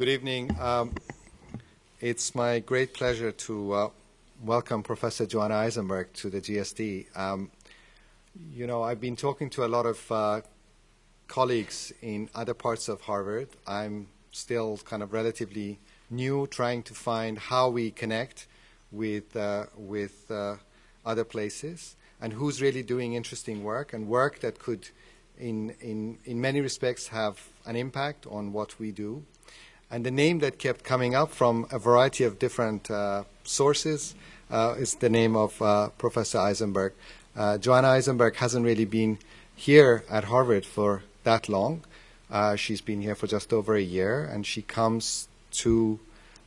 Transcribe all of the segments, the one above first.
Good evening. Um, it's my great pleasure to uh, welcome Professor Joanna Aizenberg to the GSD. Um, you know, I've been talking to a lot of uh, colleagues in other parts of Harvard. I'm still kind of relatively new, trying to find how we connect with, uh, with uh, other places and who's really doing interesting work and work that could, in, in, in many respects, have an impact on what we do. And the name that kept coming up from a variety of different uh, sources uh, is the name of uh, Professor Aizenberg. Uh, Joanna Aizenberg hasn't really been here at Harvard for that long. Uh, she's been here for just over a year, and she comes to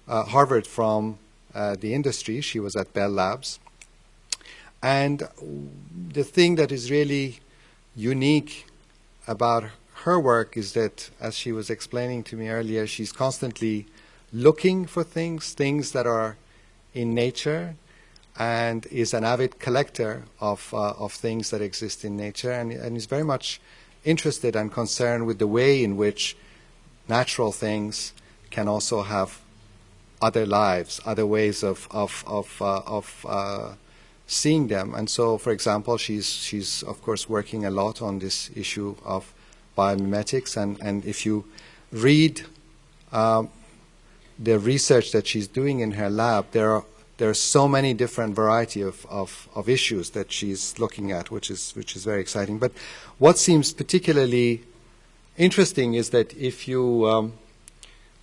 uh, Harvard from the industry. She was at Bell Labs. And the thing that is really unique about her work is that, as she was explaining to me earlier, she's constantly looking for things, things that are in nature, and is an avid collector of, uh, of things that exist in nature, and, and is very much interested and concerned with the way in which natural things can also have other lives, other ways of, of, of, uh, of uh, seeing them. And so, for example, she's, she's of course working a lot on this issue of biomimetics. And, and if you read um, the research that she's doing in her lab, there are there are so many different variety of, of, of issues that she's looking at, which is which is very exciting. But what seems particularly interesting is that if you um,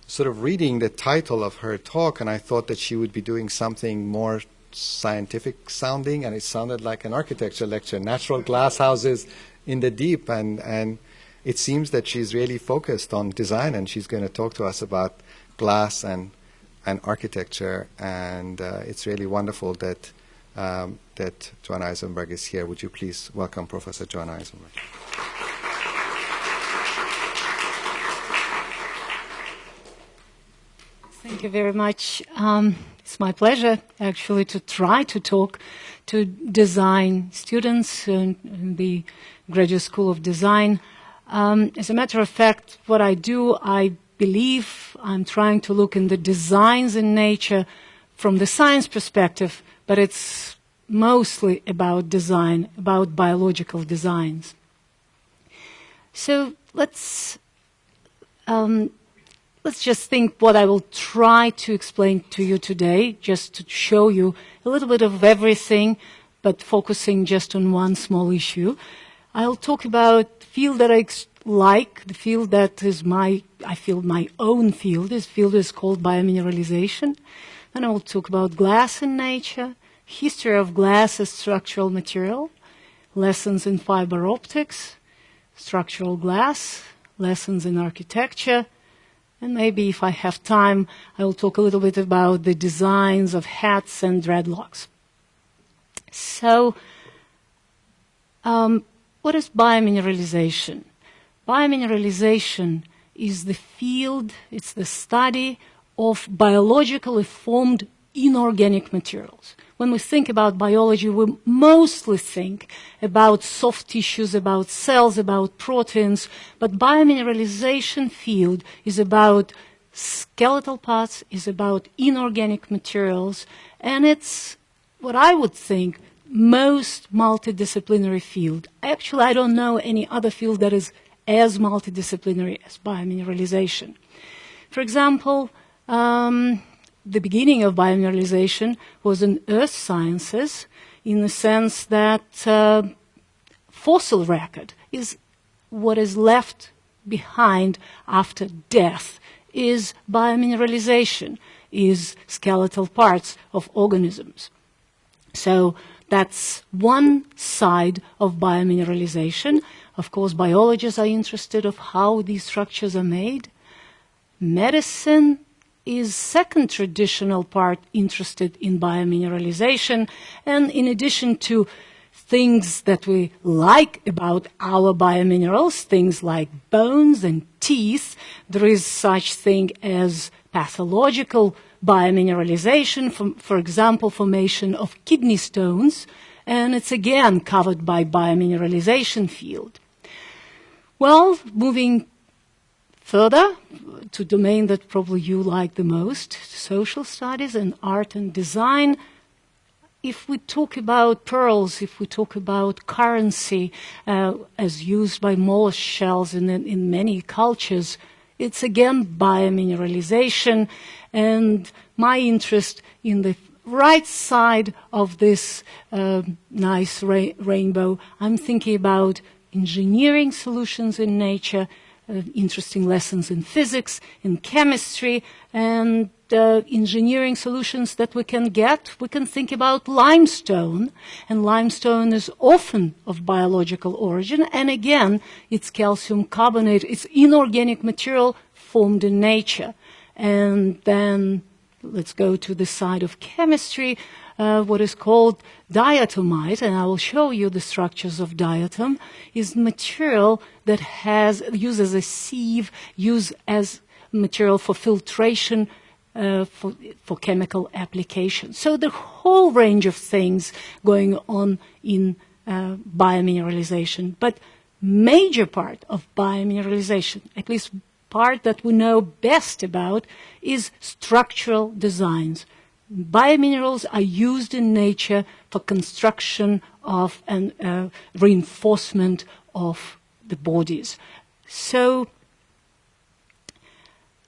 sort of reading the title of her talk, and I thought that she would be doing something more scientific sounding, and it sounded like an architecture lecture, natural glass houses in the deep, and, and it seems that she's really focused on design, and she's going to talk to us about glass and, and architecture, and uh, it's really wonderful that, um, that Joanna Aizenberg is here. Would you please welcome Professor Joanna Aizenberg? Thank you very much. Um, it's my pleasure, actually, to try to talk to design students in the Graduate School of Design. Um, as a matter of fact, what I do, I believe I'm trying to look in the designs in nature from the science perspective, but it's mostly about design, about biological designs. So let's um, Let's just think what I will try to explain to you today, just to show you a little bit of everything, but focusing just on one small issue. I'll talk about field that I like, the field that is my, I feel my own field. This field is called biomineralization. Then I will talk about glass in nature, history of glass as structural material, lessons in fiber optics, structural glass, lessons in architecture, and maybe if I have time, I will talk a little bit about the designs of hats and dreadlocks. So, um, what is biomineralization? Biomineralization is the field, it's the study of biologically formed inorganic materials. When we think about biology, we mostly think about soft tissues, about cells, about proteins, but biomineralization field is about skeletal parts, is about inorganic materials, and it's what I would think most multidisciplinary field. Actually, I don't know any other field that is as multidisciplinary as biomineralization. For example, um, the beginning of biomineralization was in earth sciences in the sense that uh, fossil record is what is left behind after death is biomineralization, is skeletal parts of organisms. So that's one side of biomineralization. Of course, biologists are interested of how these structures are made. Medicine is second traditional part interested in biomineralization and in addition to things that we like about our biominerals, things like bones and teeth, there is such thing as pathological biomineralization, for, for example, formation of kidney stones, and it's again covered by biomineralization field. Well, moving Further, to domain that probably you like the most, social studies and art and design, if we talk about pearls, if we talk about currency uh, as used by mollusk shells in, in many cultures, it's again biomineralization. And my interest in the right side of this uh, nice ra rainbow, I'm thinking about engineering solutions in nature, interesting lessons in physics, in chemistry, and uh, engineering solutions that we can get, we can think about limestone. And limestone is often of biological origin. And again, it's calcium carbonate. It's inorganic material formed in nature. And then let's go to the side of chemistry, uh, what is called diatomite, and I will show you the structures of diatom, is material that has uses a sieve, used as material for filtration uh, for, for chemical application. So the whole range of things going on in uh, biomineralization. But major part of biomineralization, at least part that we know best about, is structural designs. Biominerals are used in nature for construction of and uh, reinforcement of the bodies. So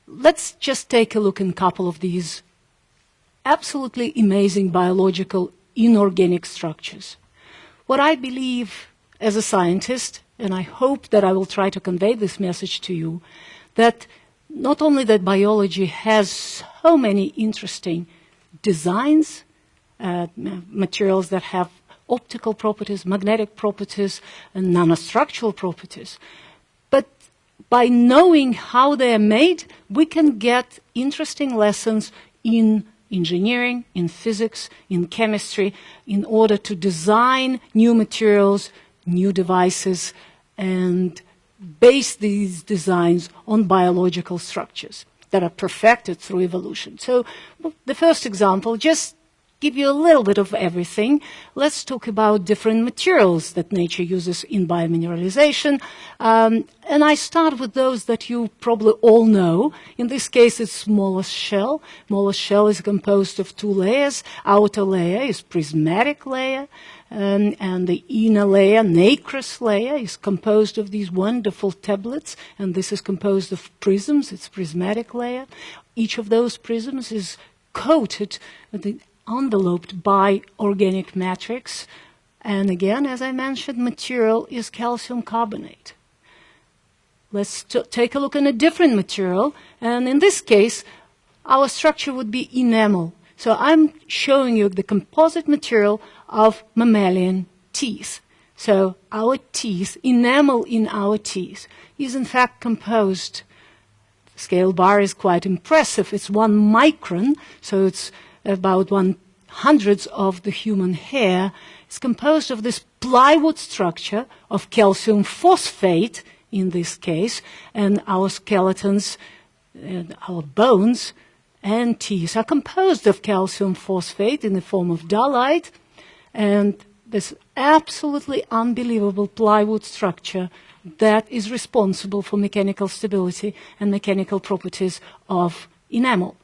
let's just take a look at a couple of these absolutely amazing biological inorganic structures. What I believe as a scientist, and I hope that I will try to convey this message to you, that not only that biology has so many interesting designs, uh, materials that have optical properties, magnetic properties, and nanostructural properties, but by knowing how they are made, we can get interesting lessons in engineering, in physics, in chemistry, in order to design new materials, new devices, and base these designs on biological structures that are perfected through evolution. So the first example, just give you a little bit of everything. Let's talk about different materials that nature uses in biomineralization. Um, and I start with those that you probably all know. In this case, it's mollusk shell. Mollusk shell is composed of two layers. Outer layer is prismatic layer. Um, and the inner layer, nacreous layer, is composed of these wonderful tablets, and this is composed of prisms, it's prismatic layer. Each of those prisms is coated enveloped by organic matrix. And again, as I mentioned, material is calcium carbonate. Let's take a look at a different material. And in this case, our structure would be enamel. So I'm showing you the composite material of mammalian teeth. So our teeth, enamel in our teeth, is in fact composed. Scale bar is quite impressive. It's one micron, so it's about one hundredths of the human hair It's composed of this plywood structure of calcium phosphate in this case, and our skeletons, and our bones and teeth are composed of calcium phosphate in the form of dahllite, and this absolutely unbelievable plywood structure that is responsible for mechanical stability and mechanical properties of enamel.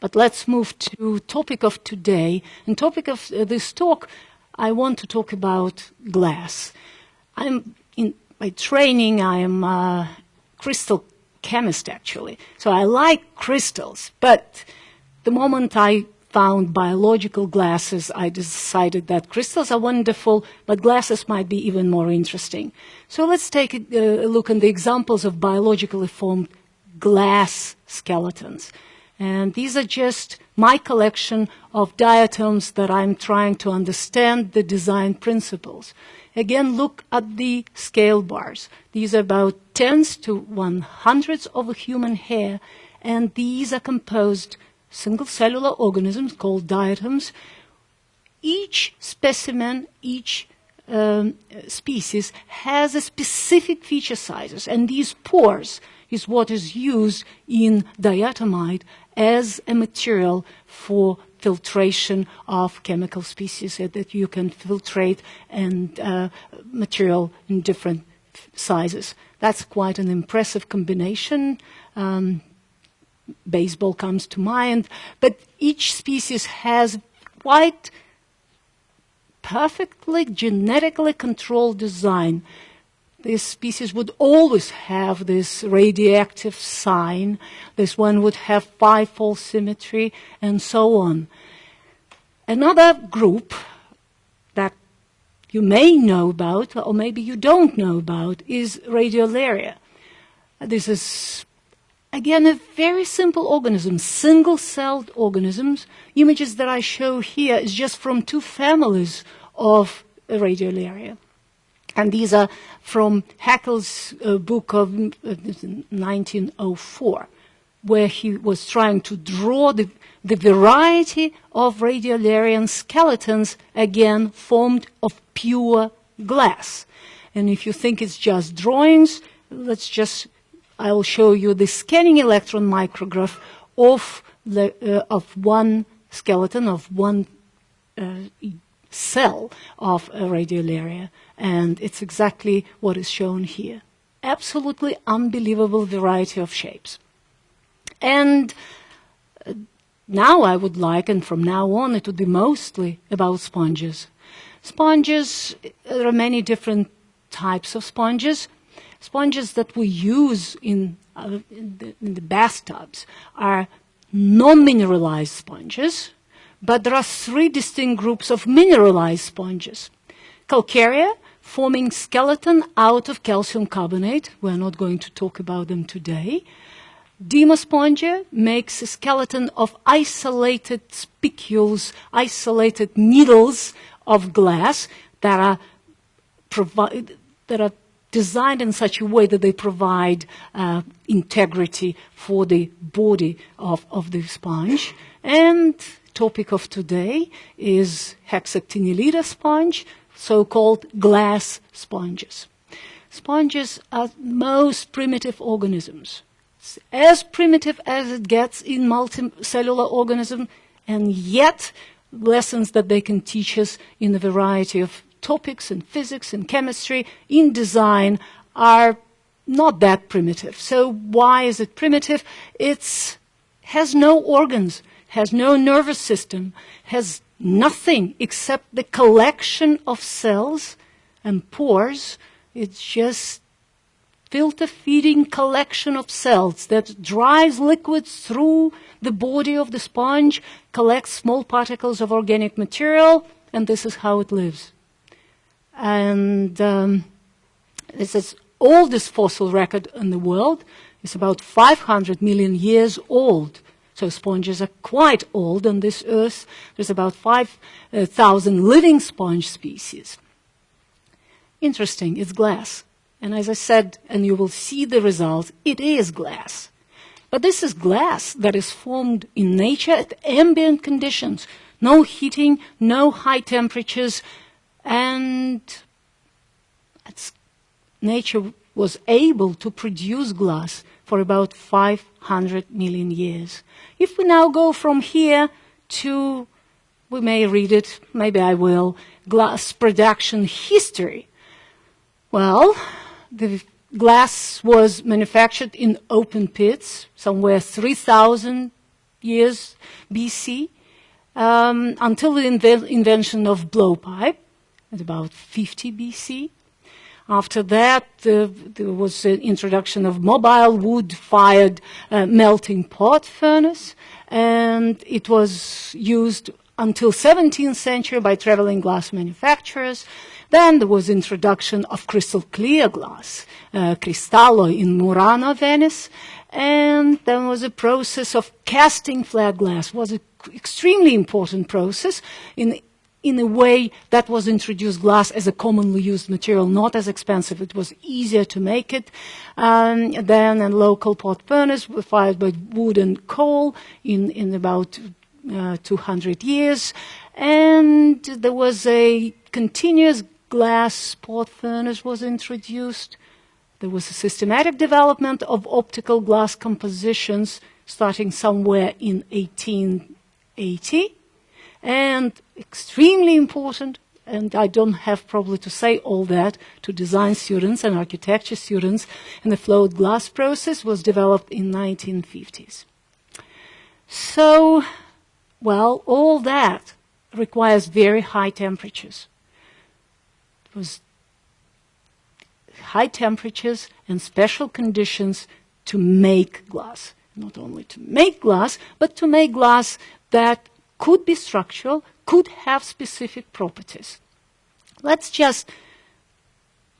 But let's move to topic of today. And topic of uh, this talk, I want to talk about glass. I'm in by training, I am a crystal chemist actually. So I like crystals, but the moment I found biological glasses, I decided that crystals are wonderful, but glasses might be even more interesting. So let's take a, look at the examples of biologically formed glass skeletons. And these are just my collection of diatoms that I'm trying to understand the design principles. Again, look at the scale bars. These are about tens to one hundreds of a human hair, and these are composed single cellular organisms called diatoms. Each specimen, each um, species has a specific feature sizes, and these pores is what is used in diatomite as a material for filtration of chemical species that you can filtrate and uh, material in different sizes. That's quite an impressive combination. Um, baseball comes to mind, but each species has quite perfectly genetically controlled design. This species would always have this radioactive sign. This one would have five-fold symmetry, and so on. Another group that you may know about, or maybe you don't know about, is Radiolaria. This is, again, a very simple organism, single-celled organisms. Images that I show here is just from two families of Radiolaria. And these are from Haeckel's uh, book of uh, 1904, where he was trying to draw the, the variety of radiolarian skeletons, again, formed of pure glass. And if you think it's just drawings, let's just, I will show you the scanning electron micrograph of, the, uh, of one skeleton, of one uh, cell of a radiolaria. And it's exactly what is shown here. Absolutely unbelievable variety of shapes. And uh, now I would like, and from now on it would be mostly about sponges. Sponges, there are many different types of sponges. Sponges that we use in, uh, in, the, in the bathtubs are non-mineralized sponges, but there are three distinct groups of mineralized sponges. Calcarea, forming skeleton out of calcium carbonate. We're not going to talk about them today. Demospongia makes a skeleton of isolated spicules, isolated needles of glass that are, that are designed in such a way that they provide uh, integrity for the body of, of the sponge. And topic of today is hexactinellida sponge, so-called glass sponges. Sponges are most primitive organisms, as primitive as it gets in multicellular organism, and yet lessons that they can teach us in a variety of topics in physics and chemistry, in design, are not that primitive. So why is it primitive? It has no organs, has no nervous system, has nothing except the collection of cells and pores. It's just filter feeding collection of cells that drives liquids through the body of the sponge, collects small particles of organic material, and this is how it lives. And um, this is oldest fossil record in the world. It's about 500 million years old. So sponges are quite old on this earth. There's about 5,000 living sponge species. Interesting, it's glass. And as I said, and you will see the result, it is glass. But this is glass that is formed in nature at ambient conditions. No heating, no high temperatures, and nature was able to produce glass for about 500 million years. If we now go from here to, we may read it, maybe I will, glass production history. Well, the glass was manufactured in open pits somewhere 3,000 years BC um, until the inve invention of blowpipe at about 50 BC. After that, uh, there was the introduction of mobile wood-fired uh, melting pot furnace, and it was used until 17th century by traveling glass manufacturers. Then there was introduction of crystal clear glass, uh, Cristallo in Murano, Venice, and then was a process of casting flat glass. was an extremely important process in in a way that was introduced glass as a commonly used material, not as expensive. It was easier to make it um, than a local pot furnace fired by wood and coal in, in about uh, 200 years. And there was a continuous glass pot furnace was introduced. There was a systematic development of optical glass compositions starting somewhere in 1880. And extremely important, and I don't have probably to say all that to design students and architecture students, and the float glass process was developed in 1950s. So, well, all that requires very high temperatures. It was high temperatures and special conditions to make glass. Not only to make glass, but to make glass that could be structural, could have specific properties. Let's just,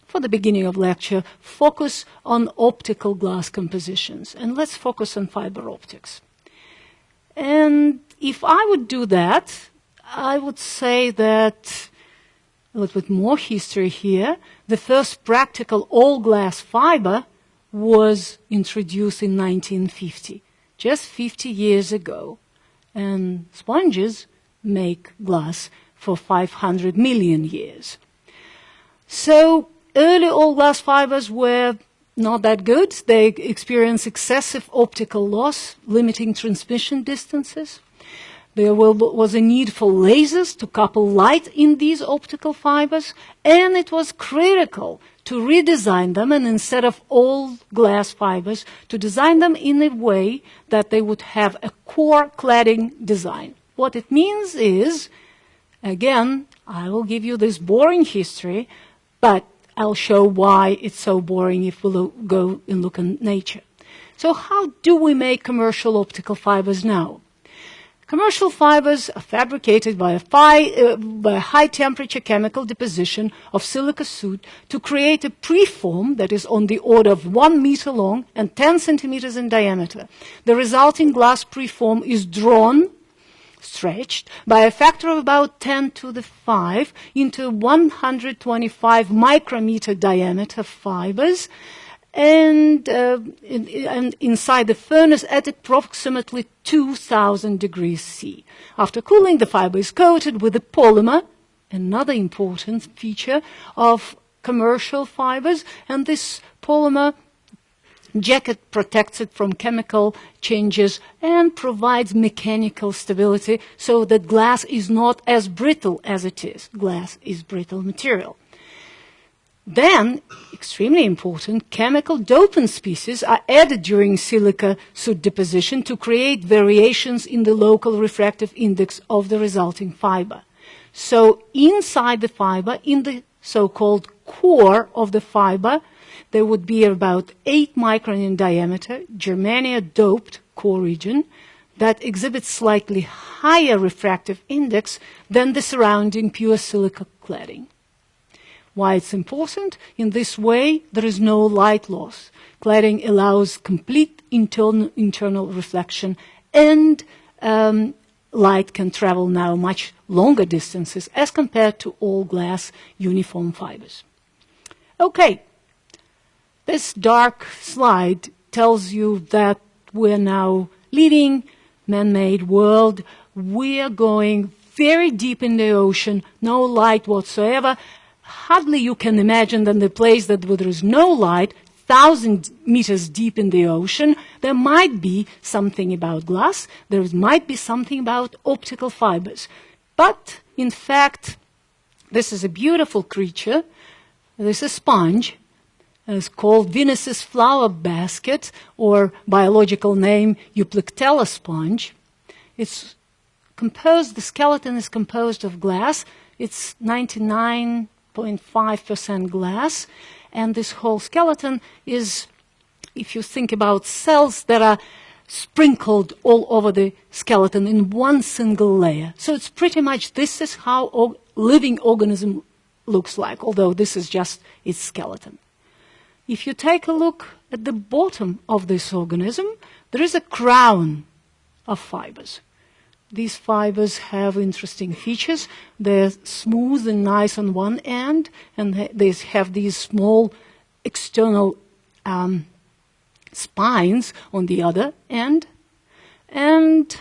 for the beginning of lecture, focus on optical glass compositions, and let's focus on fiber optics. And if I would do that, I would say that a little bit more history here. The first practical all glass fiber was introduced in 1950, just 50 years ago. And sponges make glass for 500 million years. So early all glass fibers were not that good. They experienced excessive optical loss, limiting transmission distances. There was a need for lasers to couple light in these optical fibers, and it was critical to redesign them and instead of all glass fibers, to design them in a way that they would have a core cladding design. What it means is, again, I will give you this boring history, but I'll show why it's so boring if we lo- go and look in nature. So how do we make commercial optical fibers now? Commercial fibers are fabricated by a, fi- uh, by a, high temperature chemical deposition of silica soot to create a preform that is on the order of one meter long and 10 centimeters in diameter. The resulting glass preform is drawn stretched by a factor of about 10 to the 5 into 125 micrometer diameter fibers and, uh, in, and inside the furnace at approximately 2000 degrees C. After cooling, the fiber is coated with a polymer, another important feature of commercial fibers, and this polymer jacket protects it from chemical changes and provides mechanical stability so that glass is not as brittle as it is. Glass is brittle material. Then, extremely important, chemical dopant species are added during silica soot deposition to create variations in the local refractive index of the resulting fiber. So inside the fiber, in the so-called core of the fiber, there would be about 8 micron in diameter, germania doped core region that exhibits slightly higher refractive index than the surrounding pure silica cladding. Why it's important? In this way, there is no light loss. Cladding allows complete internal, internal reflection and um, light can travel now much longer distances as compared to all glass uniform fibers. Okay, this dark slide tells you that we're now living man-made world. We're going very deep in the ocean, no light whatsoever. Hardly you can imagine that the place that where there is no light, thousand meters deep in the ocean, there might be something about glass, there might be something about optical fibers. But in fact, this is a beautiful creature. This is a sponge it's called Venus's flower basket, or biological name Euplectella sponge. It's composed, the skeleton is composed of glass. It's 99.5% glass. And this whole skeleton is, if you think about cells that are sprinkled all over the skeleton in one single layer. So it's pretty much, this is how a living organism looks like, although this is just its skeleton. If you take a look at the bottom of this organism, there is a crown of fibers. These fibers have interesting features. They're smooth and nice on one end, and they have these small external um, spines on the other end. And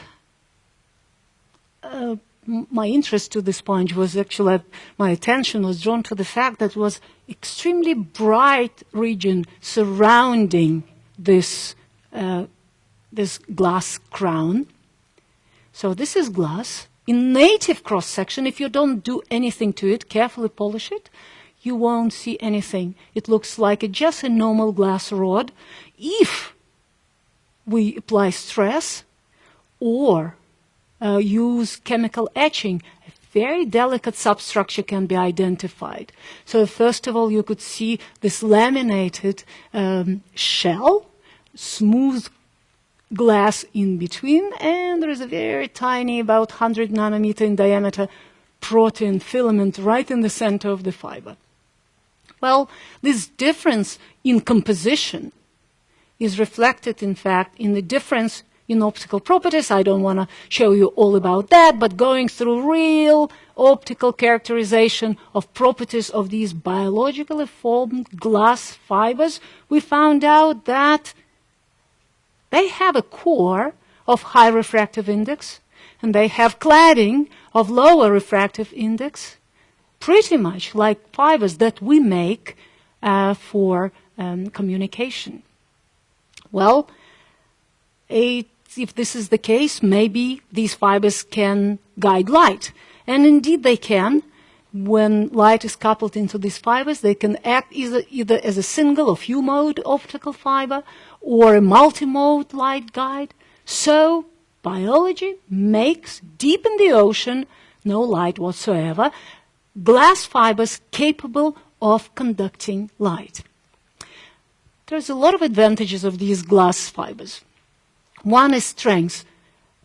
uh, my interest to the sponge was actually, my attention was drawn to the fact that it was extremely bright region surrounding this, uh, this glass crown. So this is glass, in native cross section, if you don't do anything to it, carefully polish it, you won't see anything. It looks like a, just a normal glass rod. If we apply stress or uh, use chemical etching, a very delicate substructure can be identified. So first of all, you could see this laminated um, shell, smooth glass in between, and there is a very tiny, about 100 nanometer in diameter, protein filament right in the center of the fiber. Well, this difference in composition is reflected, in fact, in the difference in optical properties. I don't want to show you all about that, but going through real optical characterization of properties of these biologically formed glass fibers, we found out that they have a core of high refractive index, and they have cladding of lower refractive index, pretty much like fibers that we make uh, for um, communication. Well, it, if this is the case, maybe these fibers can guide light. And indeed they can. When light is coupled into these fibers, they can act either, either as a single or few mode optical fiber or a multi-mode light guide. So biology makes deep in the ocean, no light whatsoever, glass fibers capable of conducting light. There's a lot of advantages of these glass fibers. One is strength.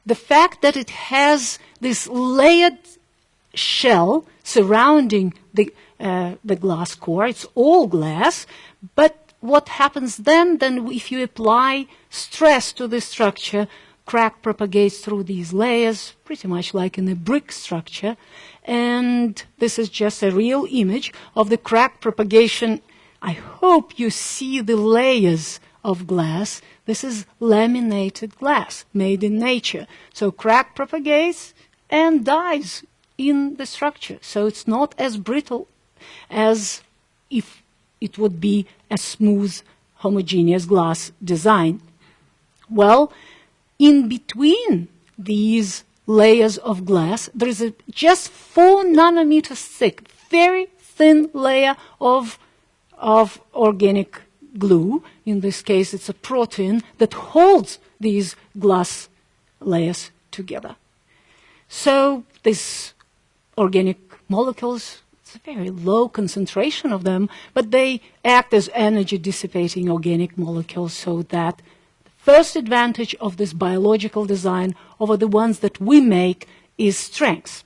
The fact that it has this layered shell surrounding the, uh, the glass core, it's all glass, but what happens then? Then if you apply stress to the structure, crack propagates through these layers, pretty much like in a brick structure. And this is just a real image of the crack propagation. I hope you see the layers of glass. This is laminated glass made in nature. So crack propagates and dies in the structure. So it's not as brittle as if it would be a smooth, homogeneous glass design. Well, in between these layers of glass, there is a just four nanometers thick, very thin layer of, of organic glue. In this case, it's a protein that holds these glass layers together. So these organic molecules it's a very low concentration of them, but they act as energy dissipating organic molecules so that the first advantage of this biological design over the ones that we make is strength.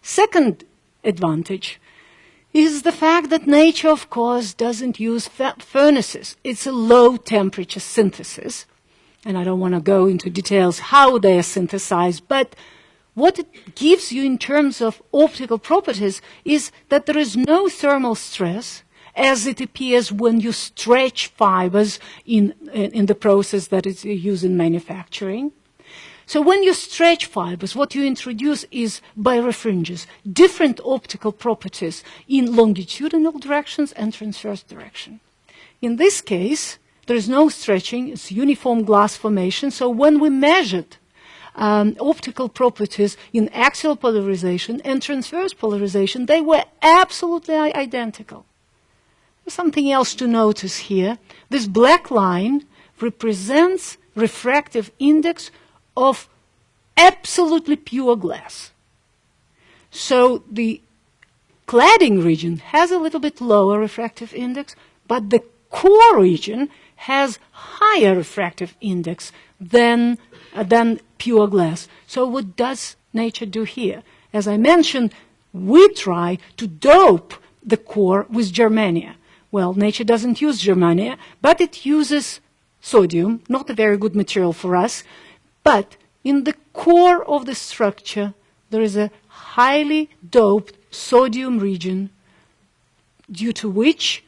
Second advantage is the fact that nature, of course, doesn't use furnaces. It's a low temperature synthesis. And I don't want to go into details how they are synthesized, but what it gives you in terms of optical properties is that there is no thermal stress as it appears when you stretch fibers in, in the process that is used in manufacturing. So when you stretch fibers, what you introduce is birefringence, different optical properties in longitudinal directions and transverse direction. In this case, there is no stretching, it's uniform glass formation, so when we measured um, optical properties in axial polarization and transverse polarization, they were absolutely identical. Something else to notice here. This black line represents refractive index of absolutely pure glass. So the cladding region has a little bit lower refractive index, but the core region has higher refractive index than Uh, than pure glass. So what does nature do here? As I mentioned, we try to dope the core with germania. Well, nature doesn't use germania, but it uses sodium, not a very good material for us. But in the core of the structure, there is a highly doped sodium region due to which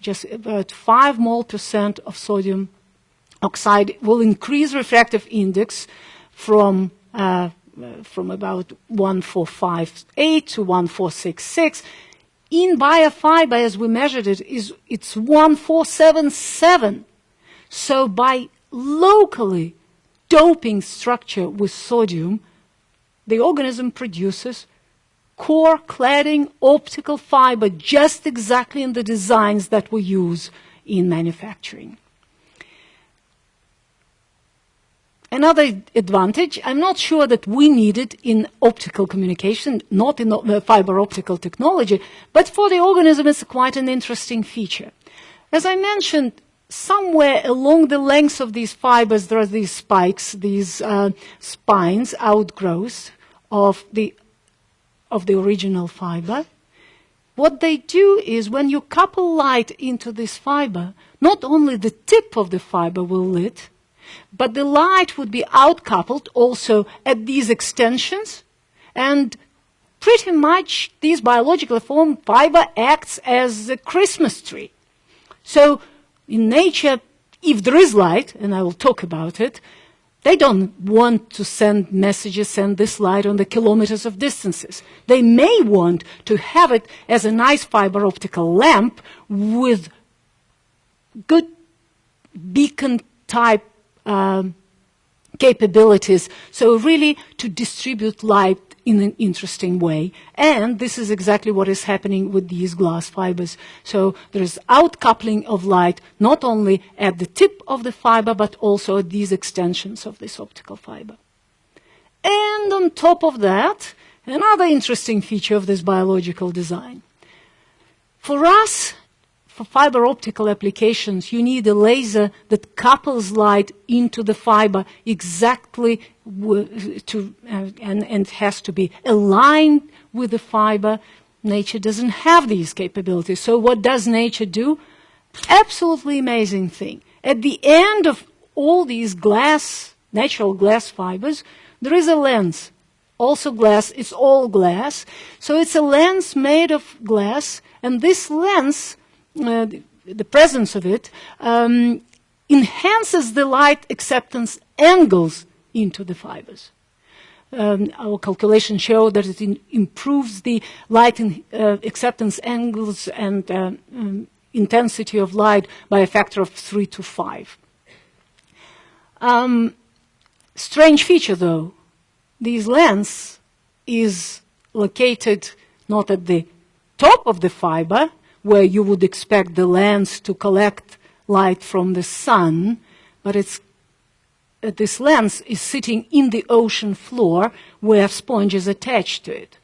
just about 5 mole percent of sodium oxide will increase refractive index from uh, from about 1458 to 1466. In biofiber, as we measured it, is it's 1477. So by locally doping structure with sodium, the organism produces core cladding optical fiber just exactly in the designs that we use in manufacturing. Another advantage, I'm not sure that we need it in optical communication, not in uh, fiber optical technology, but for the organism it's quite an interesting feature. As I mentioned, somewhere along the length of these fibers there are these spikes, these uh, spines, outgrowths of the, of the original fiber. What they do is when you couple light into this fiber, not only the tip of the fiber will lit, but the light would be outcoupled also at these extensions, and pretty much this biologically formed fiber acts as a Christmas tree. So in nature, if there is light, and I will talk about it, they don't want to send messages, send this light on the kilometers of distances. They may want to have it as a nice fiber optical lamp with good beacon type um, capabilities. So really to distribute light in an interesting way. And this is exactly what is happening with these glass fibers. So there is outcoupling of light not only at the tip of the fiber, but also at these extensions of this optical fiber. And on top of that, another interesting feature of this biological design. For us, for fiber optical applications, you need a laser that couples light into the fiber exactly to, uh, and, and has to be aligned with the fiber. Nature doesn't have these capabilities. So what does nature do? Absolutely amazing thing. At the end of all these glass, natural glass fibers, there is a lens. Also glass, it's all glass. So it's a lens made of glass, and this lens uh, the presence of it um, enhances the light acceptance angles into the fibers. Um, our calculations show that it in, improves the light in, uh, acceptance angles and uh, um, intensity of light by a factor of three to five. Um, strange feature though, this lens is located not at the top of the fiber, where you would expect the lens to collect light from the sun, but it's uh, this lens is sitting in the ocean floor where sponge is attached to it.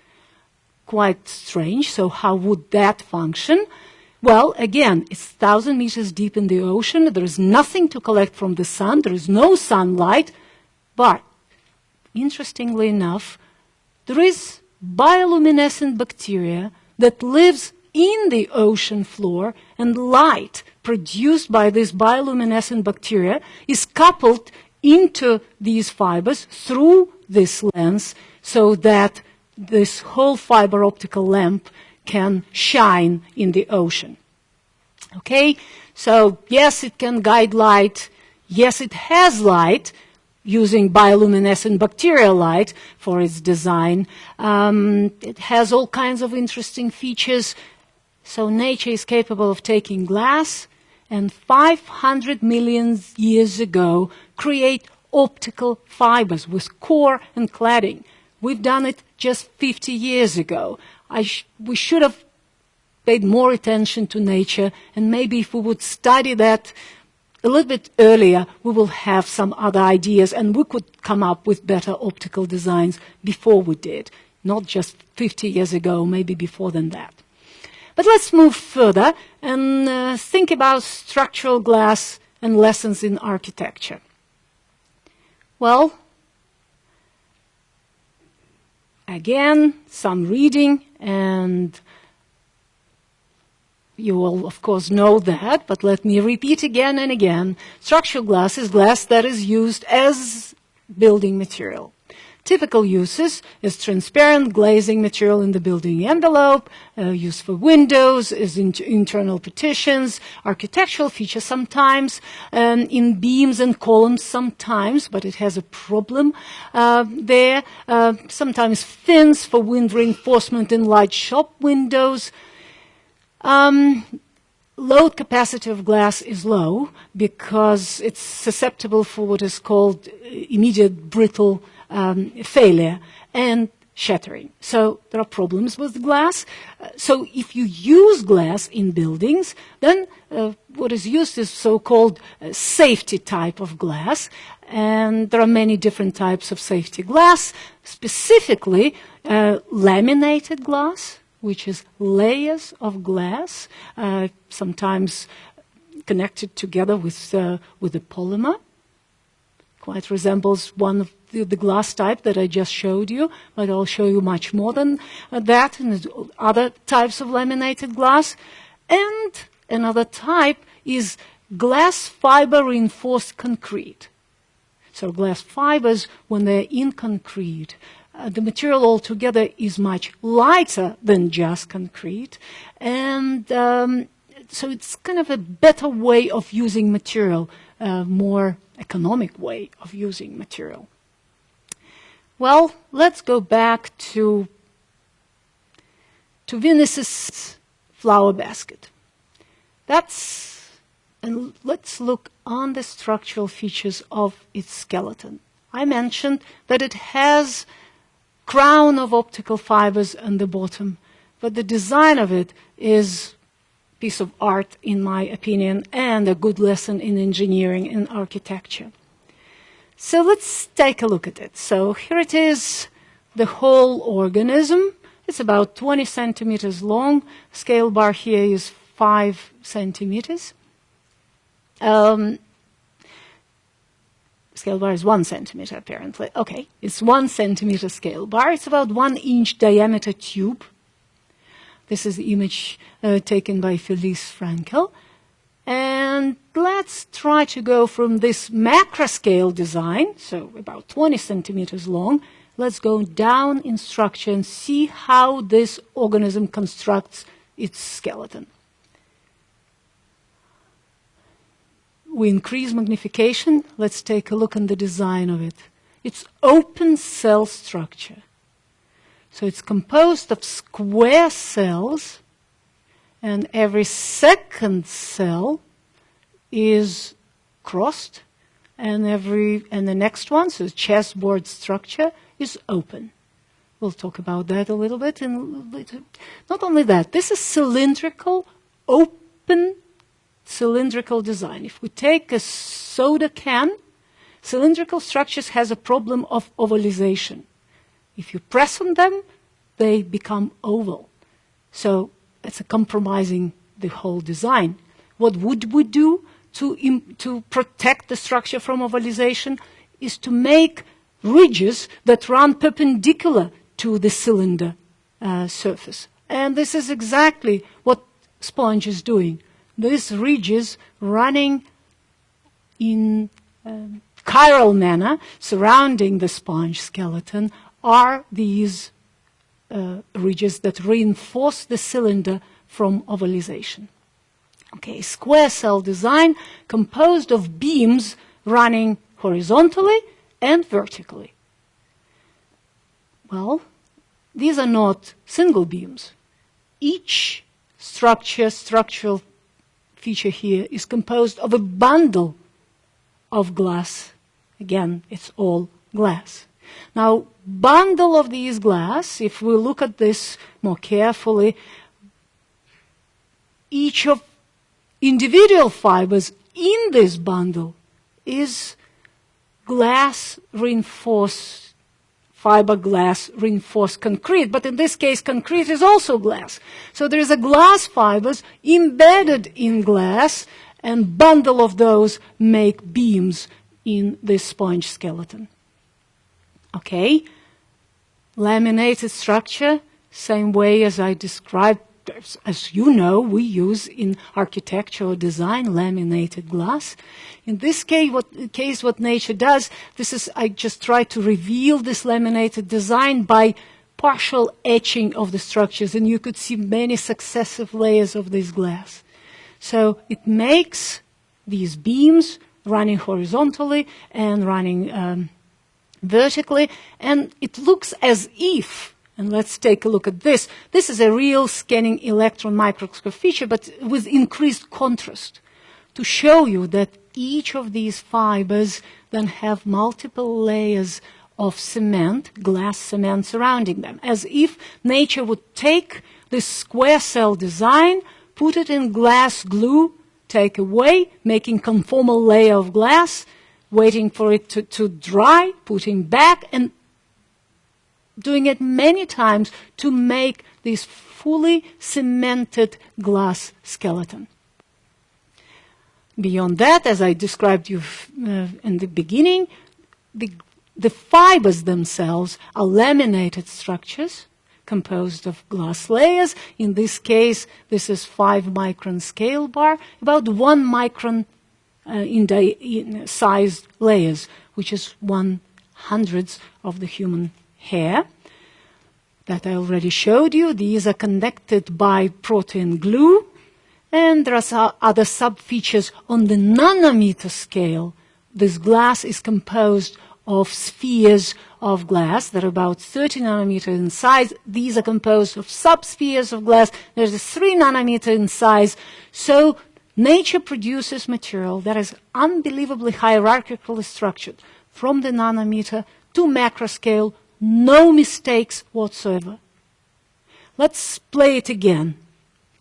Quite strange. So how would that function? Well, again, it's thousand meters deep in the ocean. There is nothing to collect from the sun. There is no sunlight. But interestingly enough, there is bioluminescent bacteria that lives in the ocean floor and light produced by this bioluminescent bacteria is coupled into these fibers through this lens so that this whole fiber optical lamp can shine in the ocean. Okay, so yes, it can guide light. Yes, it has light, using bioluminescent bacterial light for its design. Um, it has all kinds of interesting features so nature is capable of taking glass and 500 million years ago create optical fibers with core and cladding. We've done it just 50 years ago. Sh we should have paid more attention to nature and maybe if we would study that a little bit earlier, we will have some other ideas and we could come up with better optical designs before we did, not just 50 years ago, maybe before than that. But let's move further and uh, think about structural glass and lessons in architecture. Well, again, some reading, and you will, of course, know that, but let me repeat again and again. Structural glass is glass that is used as building material. Typical uses is transparent glazing material in the building envelope, uh, used for windows, is in internal partitions, architectural features sometimes, um, in beams and columns sometimes, but it has a problem uh, there. Uh, sometimes fins for wind reinforcement in large shop windows. Um, load capacity of glass is low because it's susceptible for what is called immediate brittle um, failure and shattering. So there are problems with glass. Uh, so if you use glass in buildings, then uh, what is used is so-called uh, safety type of glass. And there are many different types of safety glass, specifically uh, laminated glass, which is layers of glass, uh, sometimes connected together with, uh, with a polymer. Quite resembles one of the, the, glass type that I just showed you, but I'll show you much more than uh, that and other types of laminated glass. And another type is glass fiber reinforced concrete. So glass fibers, when they're in concrete, uh, the material altogether is much lighter than just concrete. And um, so it's kind of a better way of using material, a more economic way of using material. Well, let's go back to, to Venus's flower basket. That's, and let's look on the structural features of its skeleton. I mentioned that it has crown of optical fibers on the bottom, but the design of it is piece of art, in my opinion, and a good lesson in engineering and architecture. So let's take a look at it. So here it is, the whole organism. It's about 20 centimeters long. Scale bar here is 5 centimeters. Um, scale bar is 1 centimeter, apparently. Okay, it's 1 centimeter scale bar. It's about 1 inch diameter tube this is the image uh, taken by Felice Frankel. And let's try to go from this macro scale design, so about 20 centimeters long, let's go down in structure and see how this organism constructs its skeleton. We increase magnification. Let's take a look at the design of it. It's open cell structure. So it's composed of square cells, and every second cell is crossed, and every and the next one, so chessboard structure, is open. We'll talk about that a little bit. And not only that, this is cylindrical, open cylindrical design. If we take a soda can, cylindrical structures has a problem of ovalization. If you press on them, they become oval. So it's a compromising the whole design. What would we do to, to protect the structure from ovalization is to make ridges that run perpendicular to the cylinder uh, surface. And this is exactly what sponge is doing. These ridges running in um, chiral manner surrounding the sponge skeleton are these Uh, ridges that reinforce the cylinder from ovalization. Okay, square cell design composed of beams running horizontally and vertically. Well, these are not single beams. Each structure, structural feature here is composed of a bundle of glass. Again, it's all glass. Now, bundle of these glass, if we look at this more carefully, each of individual fibers in this bundle is glass reinforced fiberglass reinforced concrete, but in this case concrete is also glass. So there is a glass fibers embedded in glass and bundle of those make beams in this sponge skeleton. Okay? Laminated structure, same way as I described, as you know, we use in architectural design laminated glass. In this case what, case, what nature does, this is, I just try to reveal this laminated design by partial etching of the structures, and you could see many successive layers of this glass. So it makes these beams running horizontally and running um, vertically, and it looks as if, and let's take a look at this, this is a real scanning electron microscope feature, but with increased contrast, to show you that each of these fibers then have multiple layers of cement, glass cement surrounding them, as if nature would take this square cell design, put it in glass glue, take away, making conformal layer of glass, waiting for it to, to dry, putting back, and doing it many times to make this fully cemented glass skeleton. Beyond that, as I described you uh, in the beginning, the, the fibers themselves are laminated structures composed of glass layers. In this case, this is 5 micron scale bar, about 1 micron uh, in, in sized layers, which is one hundredth of the human hair that I already showed you. These are connected by protein glue. And there are other sub-features on the nanometer scale. This glass is composed of spheres of glass that are about 30 nanometer in size. These are composed of subspheres of glass. There's a 3 nanometer in size. So nature produces material that is unbelievably hierarchically structured from the nanometer to macro scale, no mistakes whatsoever. Let's play it again.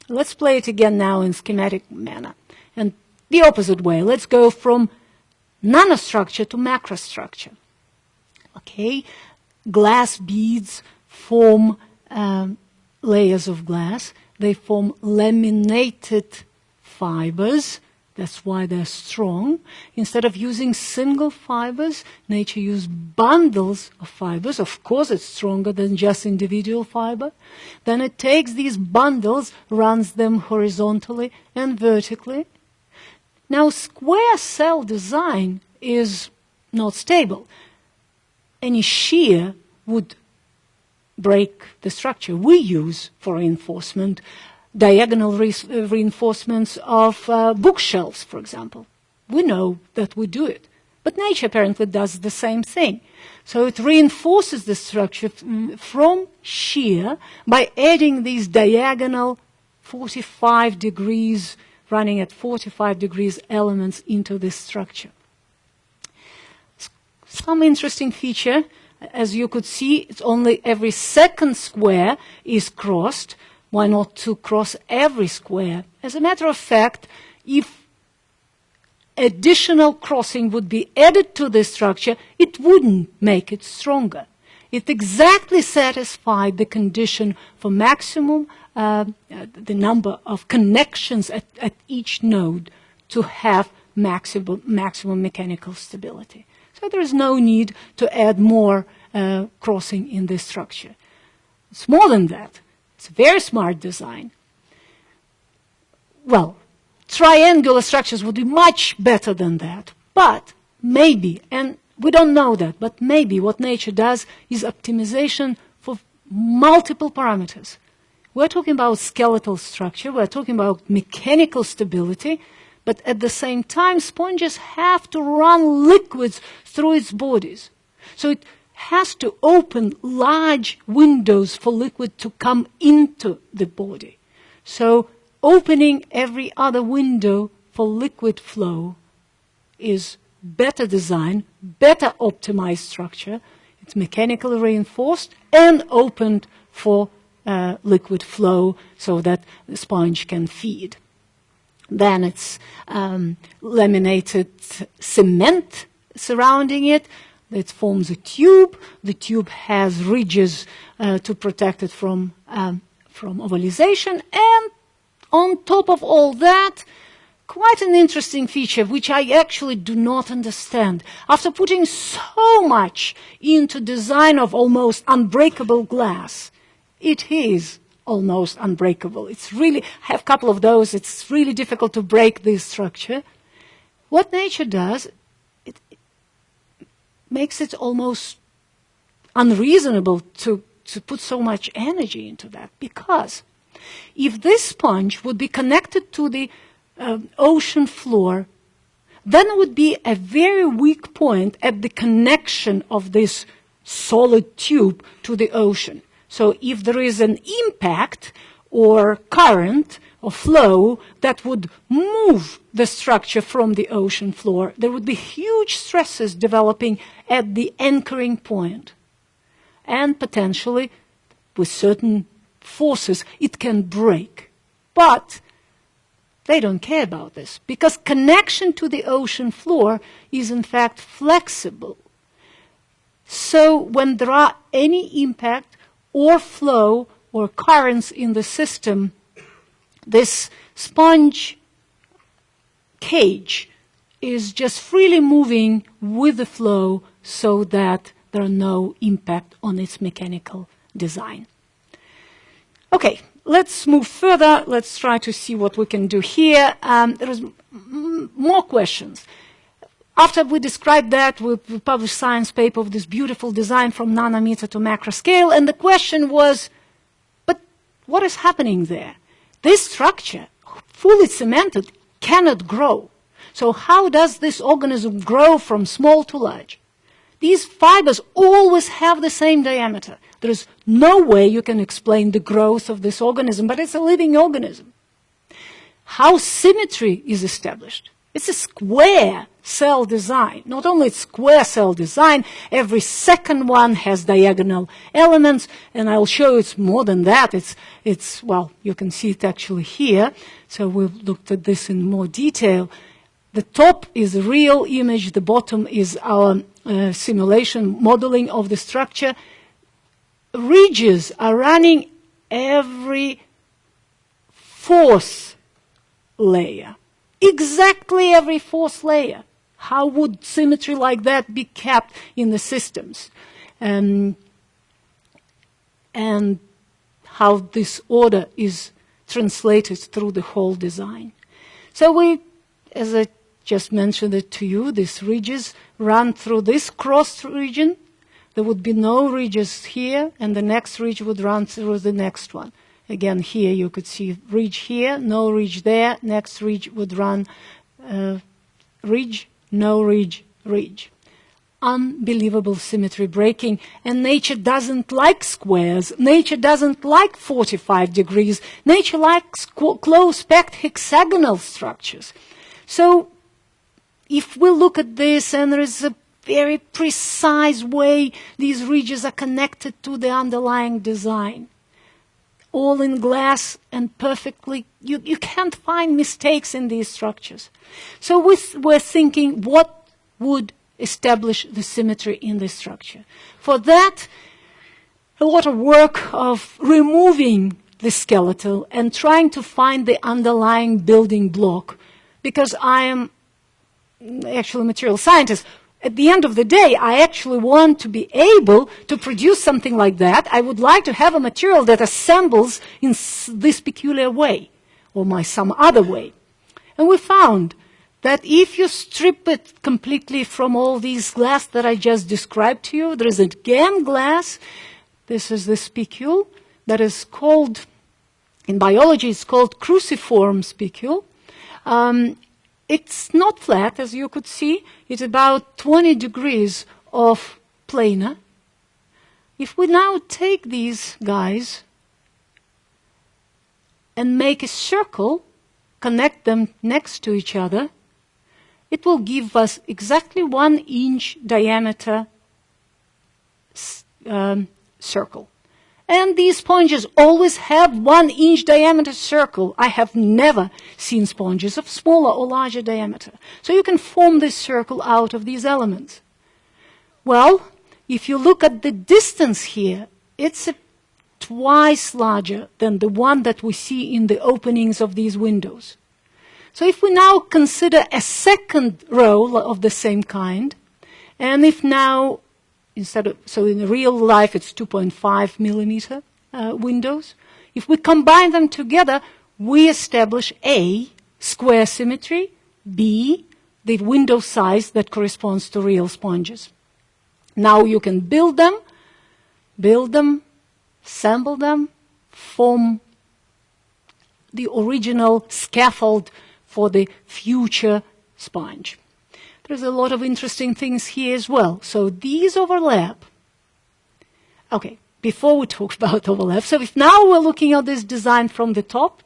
Let's play it again now in schematic manner. And the opposite way. Let's go from nanostructure to macrostructure. Okay, glass beads form um, layers of glass. They form laminated fibers that's why they're strong. Instead of using single fibers, nature used bundles of fibers. Of course, it's stronger than just individual fiber. Then it takes these bundles, runs them horizontally and vertically. Now, square cell design is not stable. Any shear would break the structure we use for reinforcement diagonal re reinforcements of uh, bookshelves, for example. We know that we do it. But nature apparently does the same thing. So it reinforces the structure from shear by adding these diagonal 45 degrees, running at 45 degrees elements into this structure. Some interesting feature, as you could see, it's only every second square is crossed, why not to cross every square? As a matter of fact, if additional crossing would be added to the structure, it wouldn't make it stronger. It exactly satisfied the condition for maximum, uh, the number of connections at, at, each node to have maximum, maximum mechanical stability. So there is no need to add more uh, crossing in this structure. It's more than that. It's a very smart design. Well, triangular structures would be much better than that. But maybe, and we don't know that, but maybe what nature does is optimization for multiple parameters. We're talking about skeletal structure, we're talking about mechanical stability, but at the same time, sponges have to run liquids through its bodies. So it has to open large windows for liquid to come into the body. So opening every other window for liquid flow is better design, better optimized structure. It's mechanically reinforced and opened for uh, liquid flow so that the sponge can feed. Then it's um, laminated cement surrounding it it forms a tube. The tube has ridges uh, to protect it from, um, from ovalization. And on top of all that, quite an interesting feature, which I actually do not understand. After putting so much into design of almost unbreakable glass, it is almost unbreakable. It's really, I have a couple of those, it's really difficult to break this structure. What nature does, makes it almost unreasonable to, to put so much energy into that because if this sponge would be connected to the uh, ocean floor, then it would be a very weak point at the connection of this solid tube to the ocean. So if there is an impact, or current or flow that would move the structure from the ocean floor. There would be huge stresses developing at the anchoring point. And potentially, with certain forces, it can break. But they don't care about this because connection to the ocean floor is in fact flexible. So when there are any impact or flow or currents in the system, this sponge cage is just freely moving with the flow so that there are no impact on its mechanical design. Okay, let's move further. Let's try to see what we can do here. Um, there is more questions. After we described that, we, published science paper of this beautiful design from nanometer to macro scale, and the question was, what is happening there? This structure, fully cemented, cannot grow. So how does this organism grow from small to large? These fibers always have the same diameter. There is no way you can explain the growth of this organism, but it's a living organism. How symmetry is established? It's a square cell design. Not only it's square cell design, every second one has diagonal elements, and I'll show it's more than that. It's, it's, well, you can see it actually here. So we've looked at this in more detail. The top is a real image, the bottom is our uh, simulation modeling of the structure. Ridges are running every fourth layer exactly every fourth layer. How would symmetry like that be kept in the systems? Um, and how this order is translated through the whole design. So we, as I just mentioned it to you, these ridges run through this cross region. There would be no ridges here, and the next ridge would run through the next one. Again, here you could see ridge here, no ridge there. Next ridge would run uh, ridge, no ridge, ridge. Unbelievable symmetry breaking. And nature doesn't like squares. Nature doesn't like 45 degrees. Nature likes close-packed hexagonal structures. So if we look at this and there is a very precise way these ridges are connected to the underlying design all in glass and perfectly, you, you can't find mistakes in these structures. So we we're thinking what would establish the symmetry in this structure. For that, a lot of work of removing the skeletal and trying to find the underlying building block because I am actually a material scientist at the end of the day, I actually want to be able to produce something like that. I would like to have a material that assembles in this peculiar way or my some other way. And we found that if you strip it completely from all these glass that I just described to you, there is again glass. This is the spicule that is called, in biology, it's called cruciform spicule. Um, it's not flat, as you could see. It's about 20 degrees of planar. If we now take these guys and make a circle, connect them next to each other, it will give us exactly one inch diameter um, circle. And these sponges always have one inch diameter circle. I have never seen sponges of smaller or larger diameter. So you can form this circle out of these elements. Well, if you look at the distance here, it's twice larger than the one that we see in the openings of these windows. So if we now consider a second row of the same kind, and if now instead of, so in real life it's 2.5 millimeter uh, windows. If we combine them together, we establish A, square symmetry, B, the window size that corresponds to real sponges. Now you can build them, build them, assemble them, form the original scaffold for the future sponge. There's a lot of interesting things here as well. So these overlap. Okay, before we talk about overlap. So if now we're looking at this design from the top,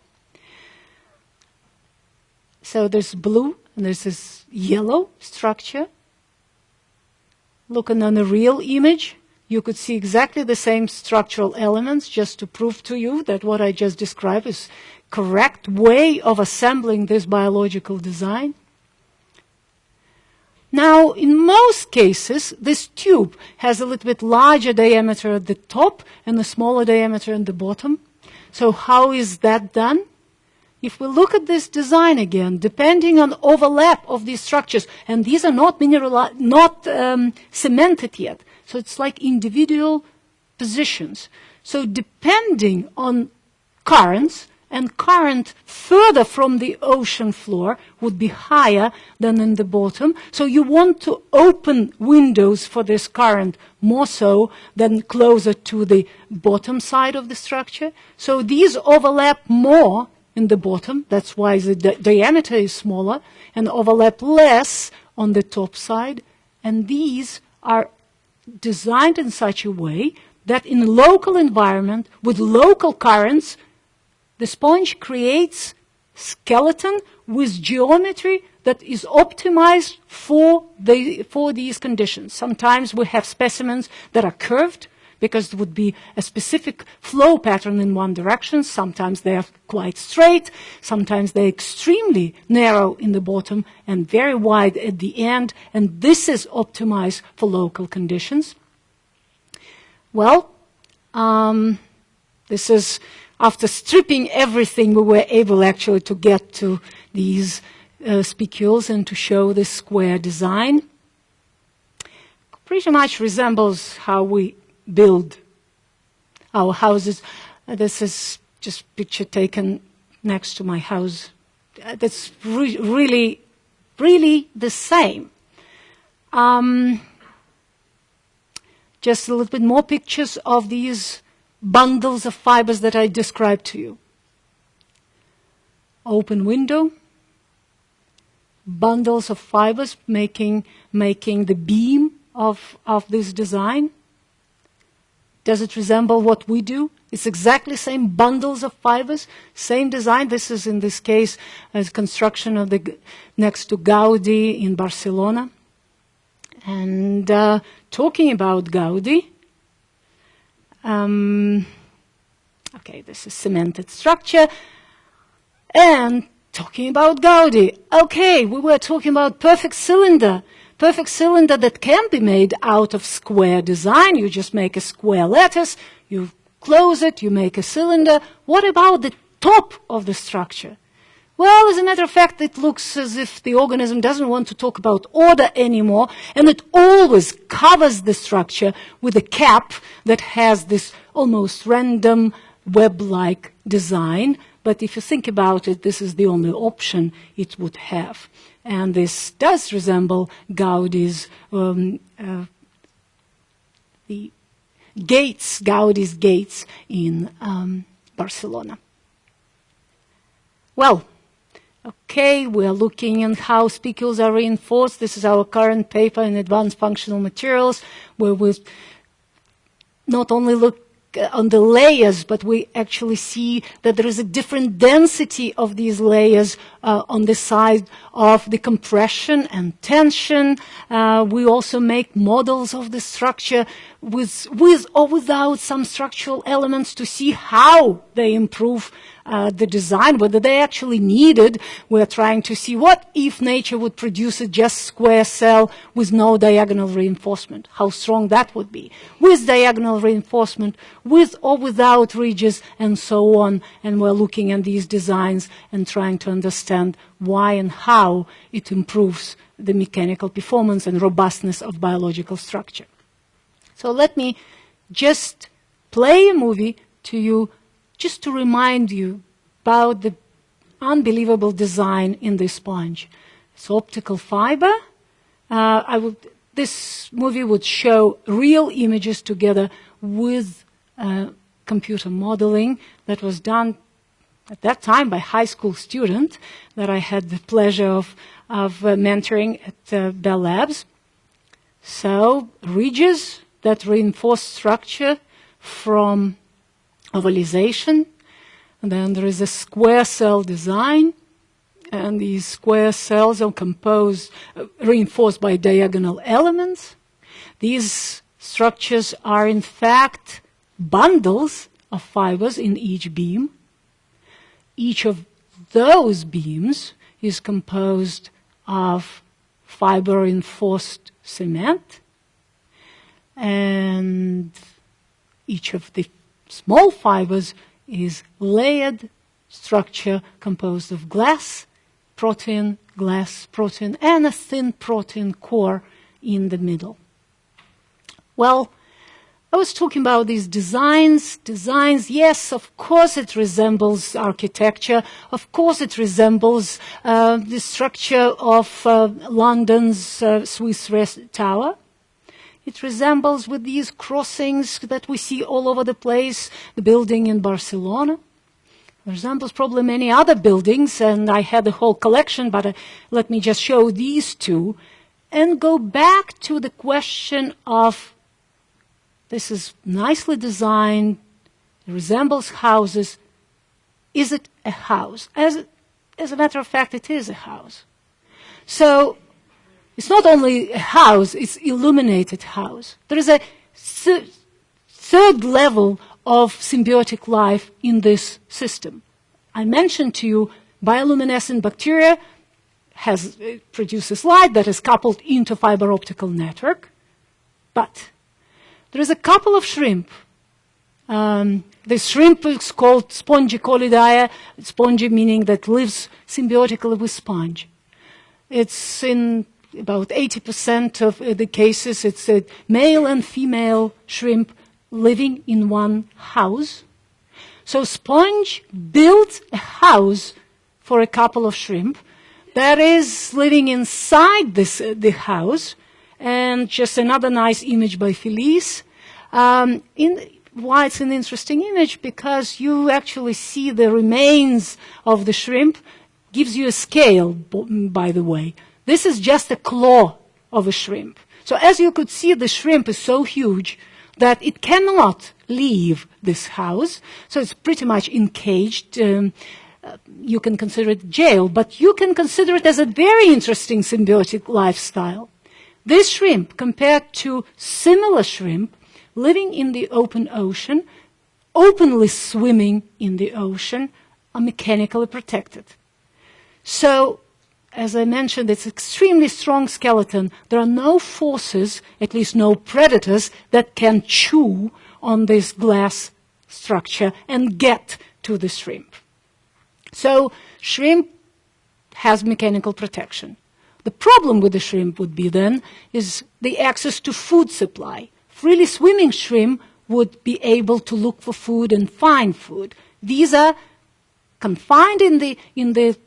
so there's blue and there's this yellow structure. Looking on the real image, you could see exactly the same structural elements just to prove to you that what I just described is correct way of assembling this biological design. Now, in most cases, this tube has a little bit larger diameter at the top and a smaller diameter at the bottom. So how is that done? If we look at this design again, depending on overlap of these structures, and these are not mineral, not um, cemented yet, so it's like individual positions. So depending on currents, and current further from the ocean floor would be higher than in the bottom. So you want to open windows for this current more so than closer to the bottom side of the structure. So these overlap more in the bottom. That's why the di diameter is smaller and overlap less on the top side. And these are designed in such a way that in local environment with local currents the sponge creates skeleton with geometry that is optimized for, the, for these conditions. Sometimes we have specimens that are curved because it would be a specific flow pattern in one direction. Sometimes they are quite straight. Sometimes they're extremely narrow in the bottom and very wide at the end. And this is optimized for local conditions. Well, um, this is after stripping everything, we were able actually to get to these uh, spicules and to show the square design. Pretty much resembles how we build our houses. Uh, this is just picture taken next to my house. Uh, that's re really, really the same. Um, just a little bit more pictures of these bundles of fibers that I described to you. Open window, bundles of fibers making, making the beam of, of this design. Does it resemble what we do? It's exactly same bundles of fibers, same design. This is in this case a construction of the next to Gaudi in Barcelona. And uh, talking about Gaudi, um, okay, this is cemented structure. And talking about Gaudi, okay, we were talking about perfect cylinder. Perfect cylinder that can be made out of square design. You just make a square lattice, you close it, you make a cylinder. What about the top of the structure? Well, as a matter of fact, it looks as if the organism doesn't want to talk about order anymore, and it always covers the structure with a cap that has this almost random web-like design. But if you think about it, this is the only option it would have. And this does resemble Gaudi's um, uh, the gates, Gaudi's gates in um, Barcelona. Well, Okay, we are looking at how spicules are reinforced. This is our current paper in Advanced Functional Materials, where we not only look uh, on the layers, but we actually see that there is a different density of these layers uh, on the side of the compression and tension. Uh, we also make models of the structure with, with or without some structural elements to see how they improve uh, the design, whether they actually needed. We're trying to see what if nature would produce a just square cell with no diagonal reinforcement, how strong that would be. With diagonal reinforcement, with or without ridges, and so on. And we're looking at these designs and trying to understand why and how it improves the mechanical performance and robustness of biological structure. So let me just play a movie to you just to remind you about the unbelievable design in this sponge. It's optical fiber. Uh, I would, this movie would show real images together with uh, computer modeling that was done at that time by high school student that I had the pleasure of, of uh, mentoring at uh, Bell Labs. So ridges that reinforce structure from ovalization. And then there is a square cell design, and these square cells are composed, uh, reinforced by diagonal elements. These structures are in fact bundles of fibers in each beam. Each of those beams is composed of fiber reinforced cement and each of the small fibers is layered structure composed of glass protein, glass protein, and a thin protein core in the middle. Well, I was talking about these designs. Designs, yes, of course it resembles architecture. Of course it resembles uh, the structure of uh, London's uh, Swiss Tower. It resembles with these crossings that we see all over the place, the building in Barcelona. It resembles probably many other buildings, and I had a whole collection, but uh, let me just show these two and go back to the question of this is nicely designed, resembles houses. Is it a house? As, as a matter of fact, it is a house. So it's not only a house, it's illuminated house. There is a third level of symbiotic life in this system. I mentioned to you bioluminescent bacteria has uh, produces light that is coupled into fiber optical network, but there is a couple of shrimp. Um, the shrimp is called Spongicolidae, spongy meaning that lives symbiotically with sponge. It's in about 80% of the cases, it's a male and female shrimp living in one house. So sponge built a house for a couple of shrimp that is living inside this, uh, the house. And just another nice image by Felice. Um, in, why it's an interesting image? Because you actually see the remains of the shrimp. Gives you a scale, by the way. This is just a claw of a shrimp. So as you could see, the shrimp is so huge that it cannot leave this house. So it's pretty much encaged. Um, uh, you can consider it jail, but you can consider it as a very interesting symbiotic lifestyle. This shrimp, compared to similar shrimp living in the open ocean, openly swimming in the ocean, are mechanically protected. So as I mentioned, it's extremely strong skeleton. There are no forces, at least no predators, that can chew on this glass structure and get to the shrimp. So shrimp has mechanical protection. The problem with the shrimp would be then is the access to food supply. Freely swimming shrimp would be able to look for food and find food. These are confined in the, in the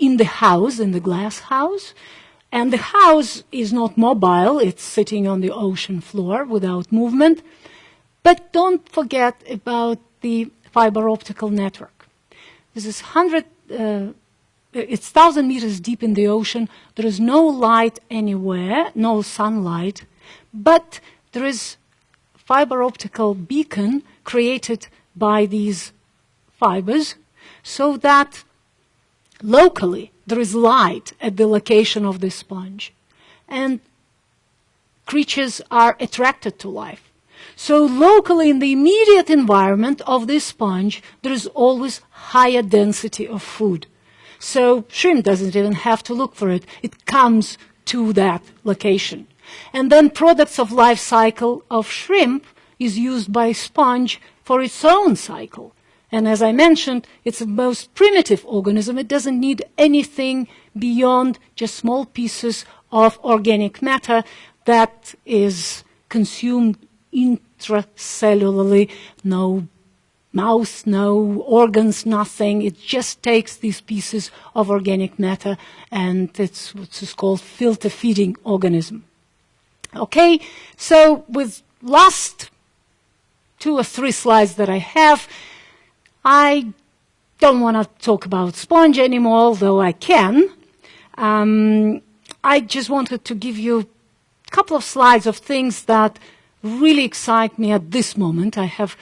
in the house, in the glass house. And the house is not mobile, it's sitting on the ocean floor without movement. But don't forget about the fiber optical network. This is 100, uh, it's 1,000 meters deep in the ocean. There is no light anywhere, no sunlight, but there is fiber optical beacon created by these fibers so that locally there is light at the location of the sponge. And creatures are attracted to life. So locally in the immediate environment of this sponge, there is always higher density of food. So shrimp doesn't even have to look for it. It comes to that location. And then products of life cycle of shrimp is used by sponge for its own cycle. And as I mentioned, it's the most primitive organism. It doesn't need anything beyond just small pieces of organic matter that is consumed intracellularly, no mouth, no organs, nothing. It just takes these pieces of organic matter and it's what's called filter feeding organism. Okay, so with last two or three slides that I have, I don't want to talk about sponge anymore, although I can. Um, I just wanted to give you a couple of slides of things that really excite me at this moment. I have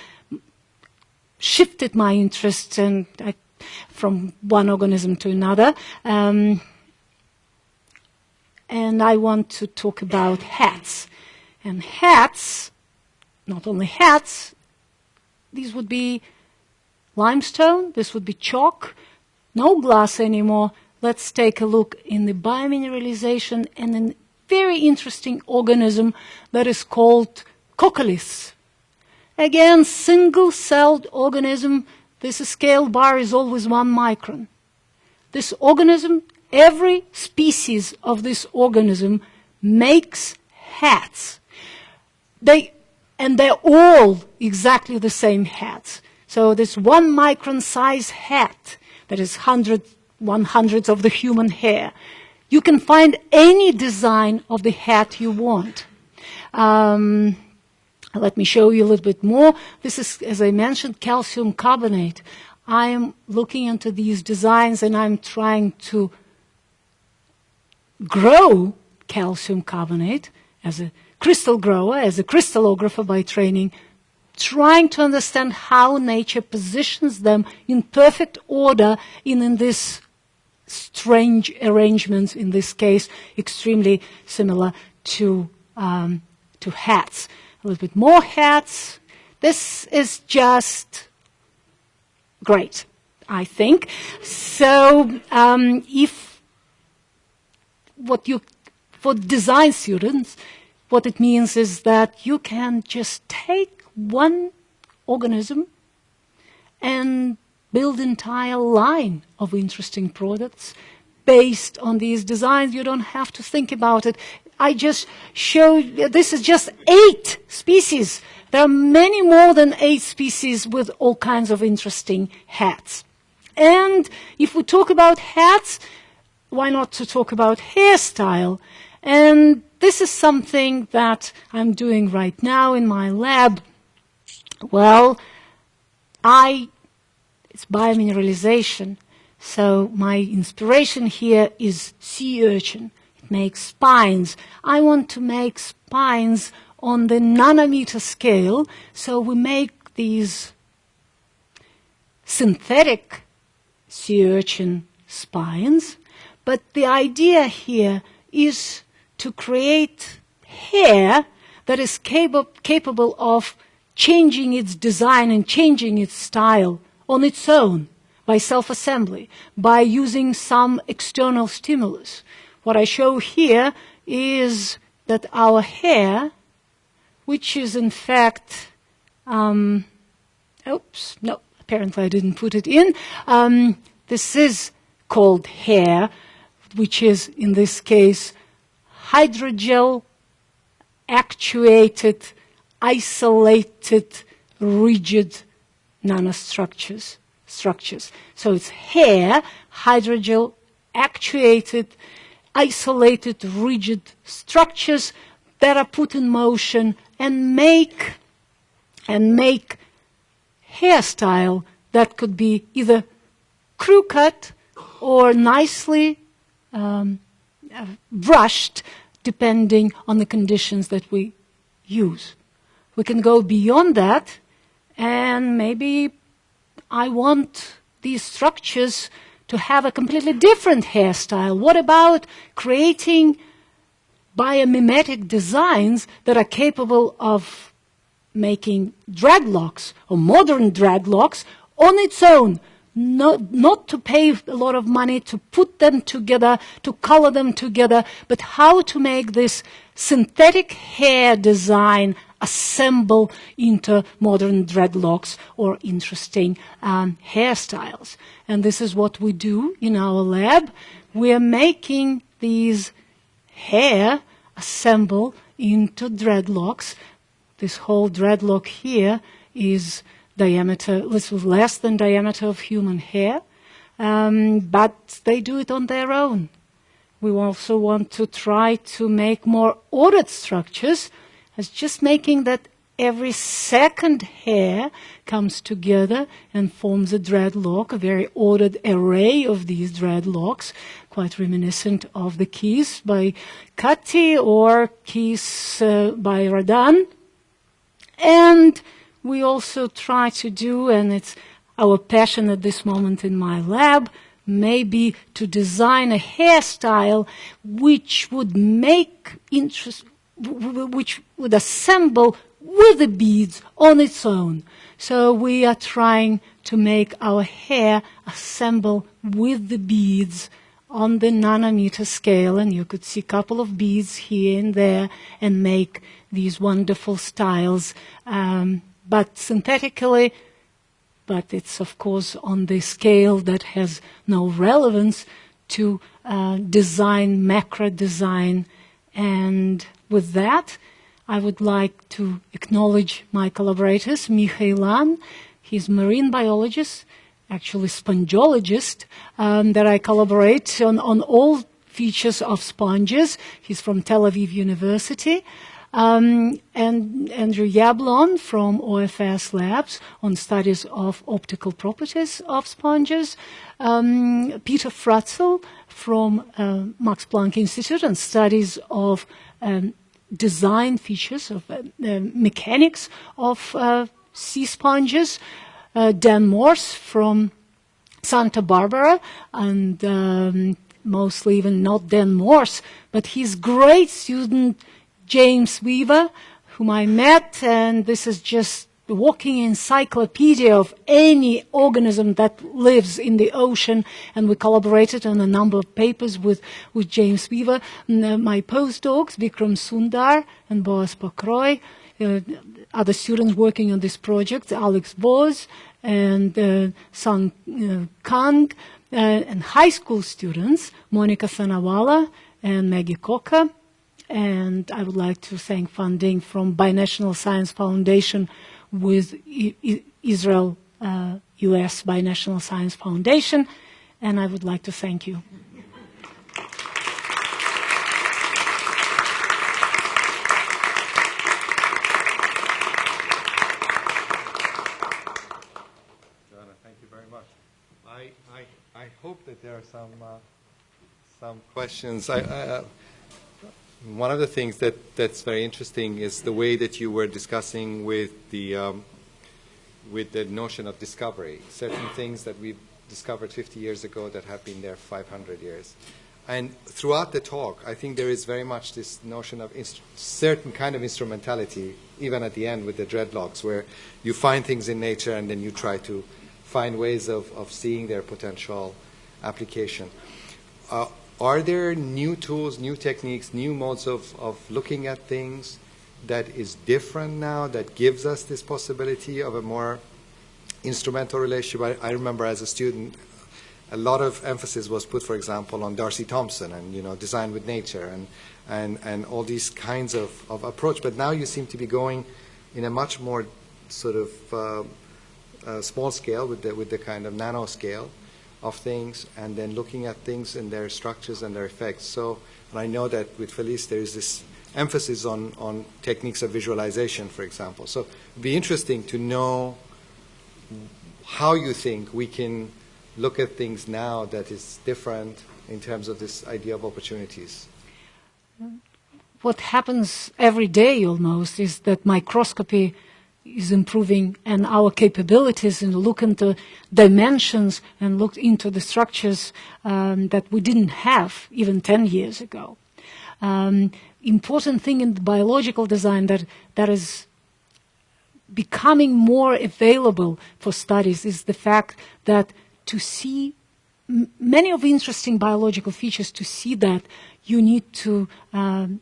shifted my interests and I, from one organism to another. Um, and I want to talk about hats. And hats, not only hats, these would be limestone, this would be chalk, no glass anymore. Let's take a look in the biomineralization and a very interesting organism that is called coccoliths. Again, single-celled organism. This scale bar is always one micron. This organism, every species of this organism makes hats. They, and they're all exactly the same hats. So this one micron size hat that is hundred, one hundredth of the human hair, you can find any design of the hat you want. Um, let me show you a little bit more. This is, as I mentioned, calcium carbonate. I am looking into these designs and I'm trying to grow calcium carbonate as a crystal grower, as a crystallographer by training, trying to understand how nature positions them in perfect order in, in this strange arrangements, in this case, extremely similar to, um, to hats a little bit more hats. This is just great, I think. So um, if what you, for design students, what it means is that you can just take one organism and build entire line of interesting products based on these designs. You don't have to think about it. I just showed, this is just eight species. There are many more than eight species with all kinds of interesting hats. And if we talk about hats, why not to talk about hairstyle? And this is something that I'm doing right now in my lab. Well, I, it's biomineralization. So my inspiration here is sea urchin make spines. I want to make spines on the nanometer scale, so we make these synthetic sea urchin spines. But the idea here is to create hair that is capable, capable of changing its design and changing its style on its own by self-assembly, by using some external stimulus. What I show here is that our hair, which is in fact, um, oops, no, apparently I didn't put it in. Um, this is called hair, which is in this case hydrogel actuated, isolated, rigid nanostructures. Structures. So it's hair, hydrogel actuated, isolated, rigid structures that are put in motion and make and make hairstyle that could be either crew cut or nicely um, brushed depending on the conditions that we use. We can go beyond that and maybe I want these structures to have a completely different hairstyle? What about creating biomimetic designs that are capable of making dreadlocks or modern dreadlocks on its own? Not, not to pay a lot of money to put them together, to color them together, but how to make this synthetic hair design assemble into modern dreadlocks or interesting um, hairstyles. And this is what we do in our lab. We are making these hair assemble into dreadlocks. This whole dreadlock here is diameter, little less than diameter of human hair. Um, but they do it on their own. We also want to try to make more ordered structures as just making that every second hair comes together and forms a dreadlock, a very ordered array of these dreadlocks, quite reminiscent of the keys by Kati or keys uh, by Rodin. And we also try to do, and it's our passion at this moment in my lab, maybe to design a hairstyle which would make interest, which would assemble with the beads on its own. So we are trying to make our hair assemble with the beads on the nanometer scale, and you could see a couple of beads here and there and make these wonderful styles, um, but synthetically, but it's of course on the scale that has no relevance to uh, design, macro design. And with that, I would like to acknowledge my collaborators, Micha Ilan, he's marine biologist, actually spongeologist, um, that I collaborate on, on all features of sponges. He's from Tel Aviv University. Um, and Andrew Yablon from OFS Labs on studies of optical properties of sponges. Um, Peter Fratzl from uh, Max Planck Institute on studies of um, design features of uh, mechanics of uh, sea sponges. Uh, Dan Morse from Santa Barbara and um, mostly even not Dan Morse, but his great student James Weaver, whom I met, and this is just the walking encyclopedia of any organism that lives in the ocean, and we collaborated on a number of papers with, with James Weaver. And, uh, my postdocs, Vikram Sundar and Boaz Pokroy, uh, other students working on this project, Alex Boz and uh, Sang uh, Kang, uh, and high school students, Monica Sanawala and Maggie Coca. And I would like to thank funding from Binational Science Foundation with Israel uh, US Binational Science Foundation. And I would like to thank you. Thank you very much. I, I, I hope that there are some, uh, some questions. I, I, uh, one of the things that, that's very interesting is the way that you were discussing with the, um, with the notion of discovery, certain things that we discovered 50 years ago that have been there 500 years. And throughout the talk, I think there is very much this notion of certain kind of instrumentality, even at the end with the dreadlocks, where you find things in nature and then you try to find ways of, of seeing their potential application. Uh, are there new tools, new techniques, new modes of, of looking at things that is different now that gives us this possibility of a more instrumental relationship? I, I remember as a student, a lot of emphasis was put, for example, on D'Arcy Thompson and you know design with nature and and and all these kinds of, of approach. But now you seem to be going in a much more sort of uh, uh, small scale with the with the kind of nano scale of things and then looking at things and their structures and their effects. So and I know that with Felice there is this emphasis on, on techniques of visualization, for example. So it would be interesting to know how you think we can look at things now that is different in terms of this idea of opportunities. What happens every day almost is that microscopy is improving and our capabilities and look into dimensions and look into the structures um, that we didn't have even 10 years ago. Um, important thing in biological design that, that is becoming more available for studies is the fact that to see many of the interesting biological features, to see that you need to um,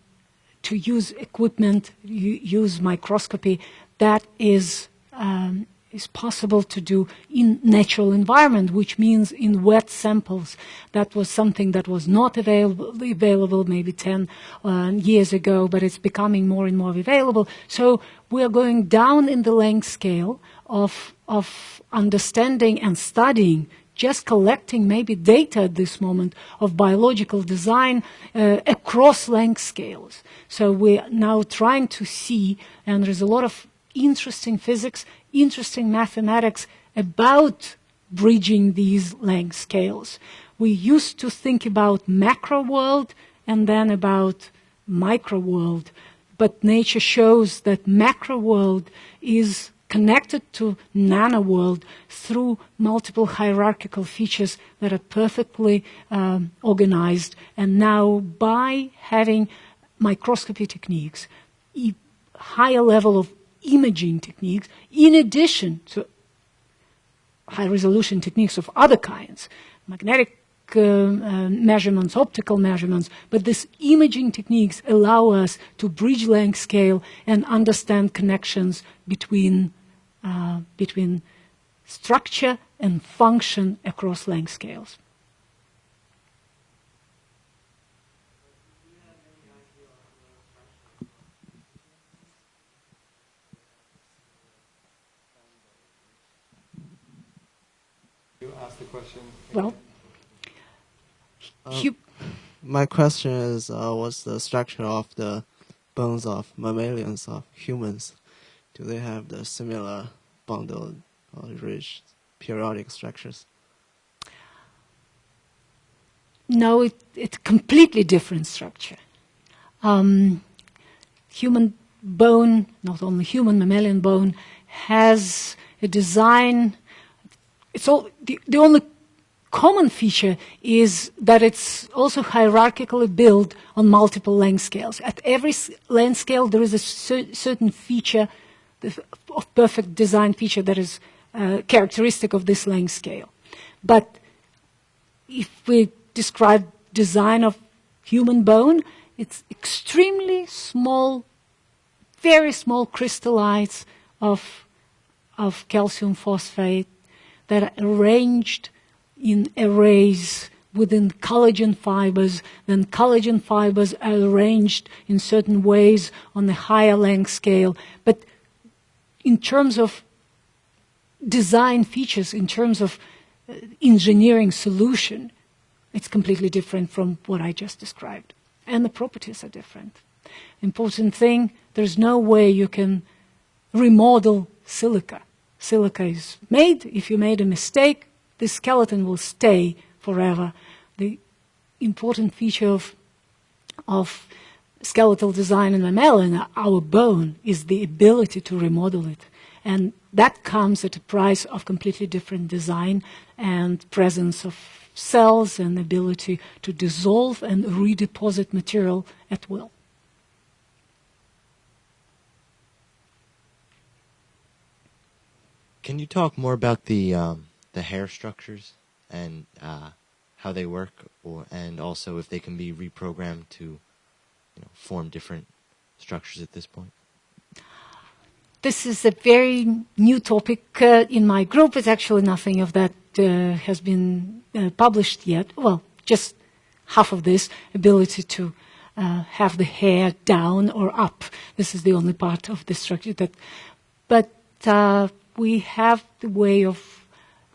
to use equipment, use microscopy that is um, is possible to do in natural environment, which means in wet samples. That was something that was not available, available maybe 10 uh, years ago, but it's becoming more and more available. So we are going down in the length scale of, of understanding and studying just collecting maybe data at this moment of biological design uh, across length scales. So we're now trying to see, and there's a lot of interesting physics, interesting mathematics about bridging these length scales. We used to think about macro world and then about micro world. but nature shows that macro world is connected to nano world through multiple hierarchical features that are perfectly um, organized. And now, by having microscopy techniques, higher level of imaging techniques, in addition to high resolution techniques of other kinds, magnetic uh, uh, measurements, optical measurements, but these imaging techniques allow us to bridge length scale and understand connections between, uh, between structure and function across length scales. Question. Well, uh, my question is, uh, what's the structure of the bones of mammalians of humans? Do they have the similar bundled or rich periodic structures? No, it, it's a completely different structure. Um, human bone, not only human, mammalian bone, has a design. It's all the, the only common feature is that it's also hierarchically built on multiple length scales. At every length scale, there is a cer certain feature of perfect design feature that is uh, characteristic of this length scale. But if we describe design of human bone, it's extremely small, very small crystallites of, of calcium phosphate that are arranged in arrays within collagen fibers, then collagen fibers are arranged in certain ways on the higher length scale. But in terms of design features, in terms of uh, engineering solution, it's completely different from what I just described. And the properties are different. Important thing, there's no way you can remodel silica. Silica is made. If you made a mistake, the skeleton will stay forever. The important feature of, of skeletal design in mammalian, our bone, is the ability to remodel it. And that comes at a price of completely different design and presence of cells and ability to dissolve and redeposit material at will. Can you talk more about the um, the hair structures and uh, how they work, or and also if they can be reprogrammed to, you know, form different structures at this point? This is a very new topic uh, in my group. It's actually nothing of that uh, has been uh, published yet. Well, just half of this ability to uh, have the hair down or up. This is the only part of the structure that, but uh, we have the way of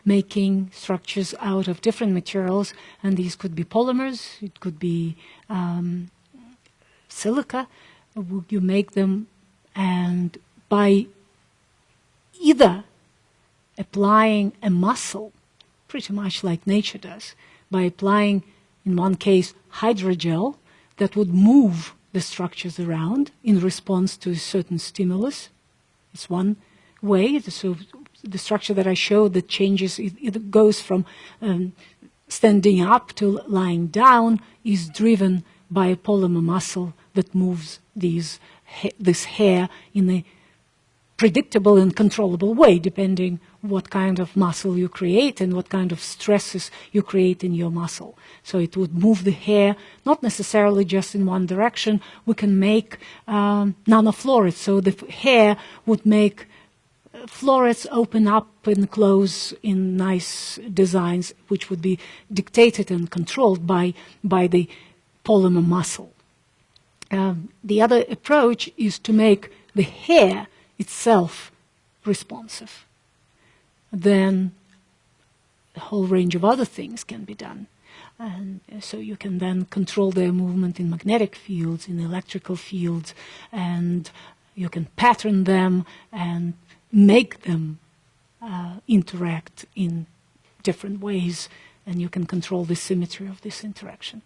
making structures out of different materials, and these could be polymers, it could be um, silica. You make them, and by either applying a muscle, pretty much like nature does, by applying, in one case, hydrogel that would move the structures around in response to a certain stimulus. It's one way. So the structure that I showed that changes, it, it goes from um, standing up to lying down, is driven by a polymer muscle that moves these, this hair in a predictable and controllable way, depending what kind of muscle you create and what kind of stresses you create in your muscle. So it would move the hair, not necessarily just in one direction. We can make um, nanoflorets, so the hair would make florets open up and close in nice designs, which would be dictated and controlled by, by the polymer muscle. Um, the other approach is to make the hair itself responsive. Then a whole range of other things can be done. And so you can then control their movement in magnetic fields, in electrical fields, and you can pattern them and make them uh, interact in different ways, and you can control the symmetry of this interaction.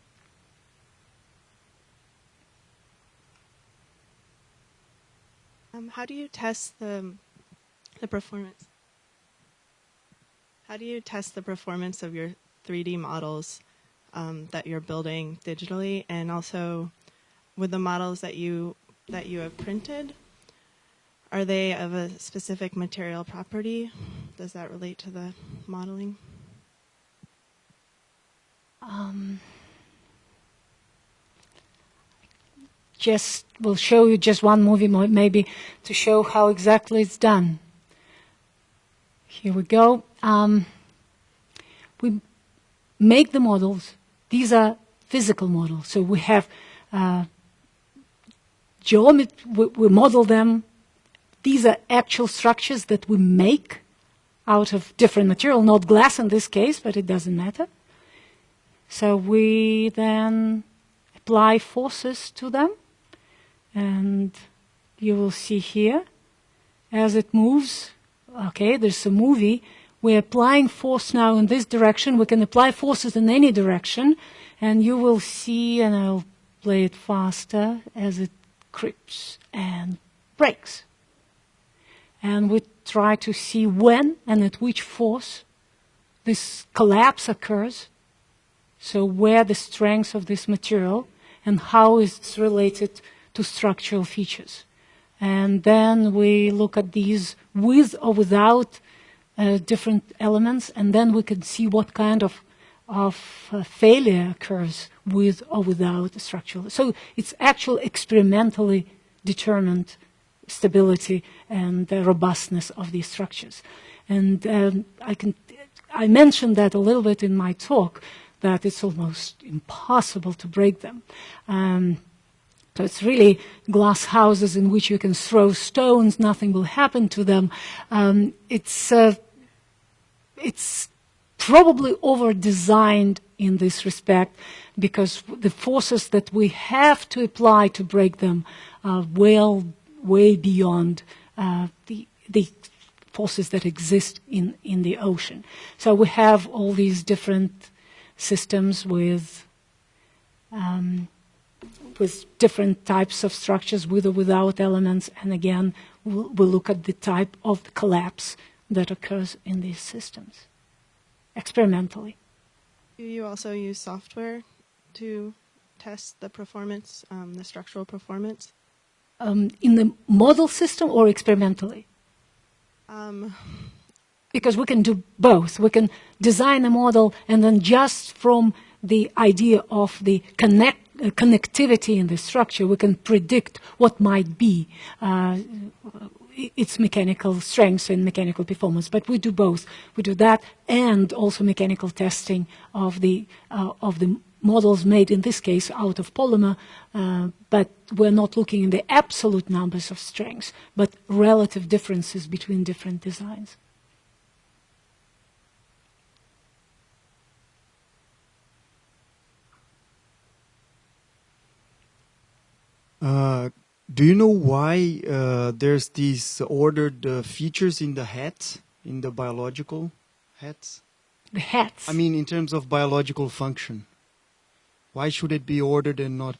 Um, how do you test the the performance? How do you test the performance of your 3D models um, that you're building digitally, and also with the models that you that you have printed? Are they of a specific material property? Does that relate to the modeling? Um, just will show you just one movie maybe to show how exactly it's done. Here we go. Um, we make the models. These are physical models. So we have uh, geomet- we, we model them. These are actual structures that we make out of different material, not glass in this case, but it doesn't matter. So we then apply forces to them, and you will see here as it moves. Okay, there's a movie. We're applying force now in this direction. We can apply forces in any direction, and you will see, and I'll play it faster as it creeps and breaks. And we try to see when and at which force this collapse occurs so where the strength of this material and how it's related to structural features. And then we look at these with or without uh, different elements, and then we can see what kind of, of uh, failure occurs with or without structural. So it's actually experimentally determined stability and the robustness of these structures. And um, I can I mentioned that a little bit in my talk that it's almost impossible to break them. Um, so it's really glass houses in which you can throw stones, nothing will happen to them. Um, it's uh, it's probably over designed in this respect because the forces that we have to apply to break them are well way beyond uh, the the forces that exist in in the ocean. So we have all these different systems with um, with different types of structures with or without elements and again we'll, we'll, look at the type of collapse that occurs in these systems experimentally. You also use software to test the performance, um, the structural performance? Um, in the model system or experimentally? Um, because we can do both. We can design a model and then just from the idea of the connect, uh, connectivity in the structure, we can predict what might be uh, its mechanical strength and mechanical performance. But we do both. We do that and also mechanical testing of the uh, of the models made in this case out of polymer. Uh, but we're not looking in the absolute numbers of strengths, but relative differences between different designs. Uh, do you know why uh, there's these ordered uh, features in the heads, in the biological hats? The heads? I mean, in terms of biological function. Why should it be ordered and not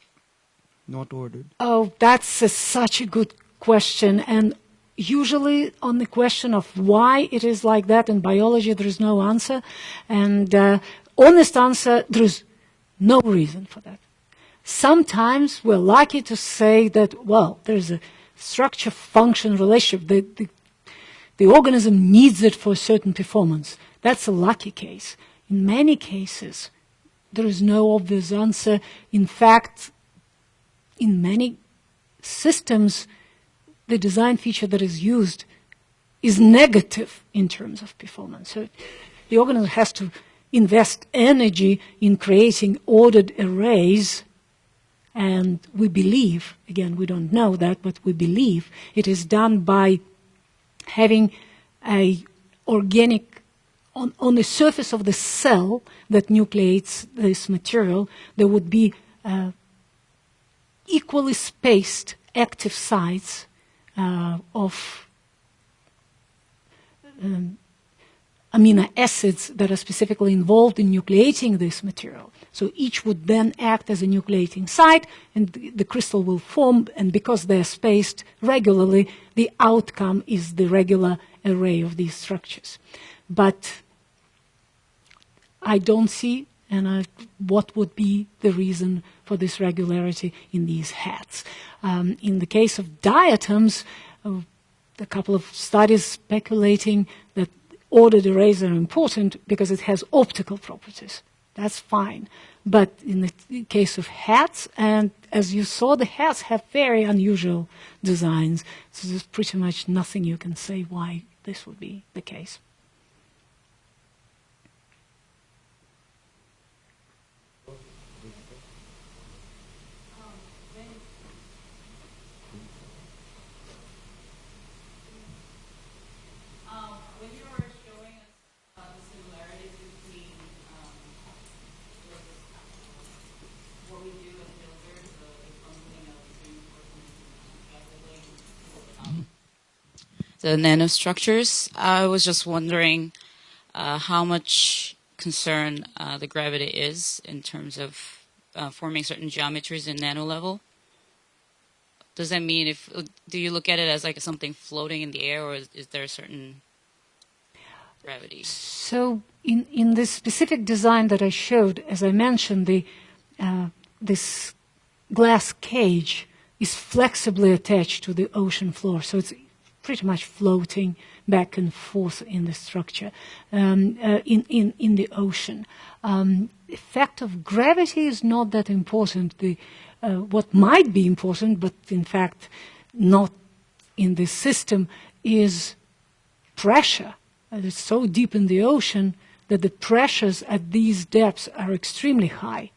not ordered? Oh, that's a, such a good question. And usually on the question of why it is like that in biology, there is no answer. And uh, honest answer, there is no reason for that. Sometimes we're lucky to say that, well, there's a structure function relationship. The, the, the organism needs it for a certain performance. That's a lucky case. In many cases, there is no obvious answer. In fact, in many systems, the design feature that is used is negative in terms of performance. So the organism has to invest energy in creating ordered arrays and we believe, again, we don't know that, but we believe it is done by having a organic, on, on the surface of the cell that nucleates this material, there would be uh, equally spaced active sites uh, of um, amino acids that are specifically involved in nucleating this material. So each would then act as a nucleating site, and the, crystal will form, and because they're spaced regularly, the outcome is the regular array of these structures. But I don't see and I, what would be the reason for this regularity in these hats. Um, in the case of diatoms, uh, a couple of studies speculating that ordered arrays are important because it has optical properties. That's fine. But in the case of hats, and as you saw, the hats have very unusual designs. So there's pretty much nothing you can say why this would be the case. The nanostructures. I was just wondering uh, how much concern uh, the gravity is in terms of uh, forming certain geometries in nano level. Does that mean if do you look at it as like something floating in the air, or is, is there a certain gravity? So in in this specific design that I showed, as I mentioned, the uh, this glass cage is flexibly attached to the ocean floor, so it's pretty much floating back and forth in the structure, um, uh, in, in, in the ocean. Um, effect of gravity is not that important. The, uh, what might be important, but in fact not in this system, is pressure. Uh, it's so deep in the ocean that the pressures at these depths are extremely high.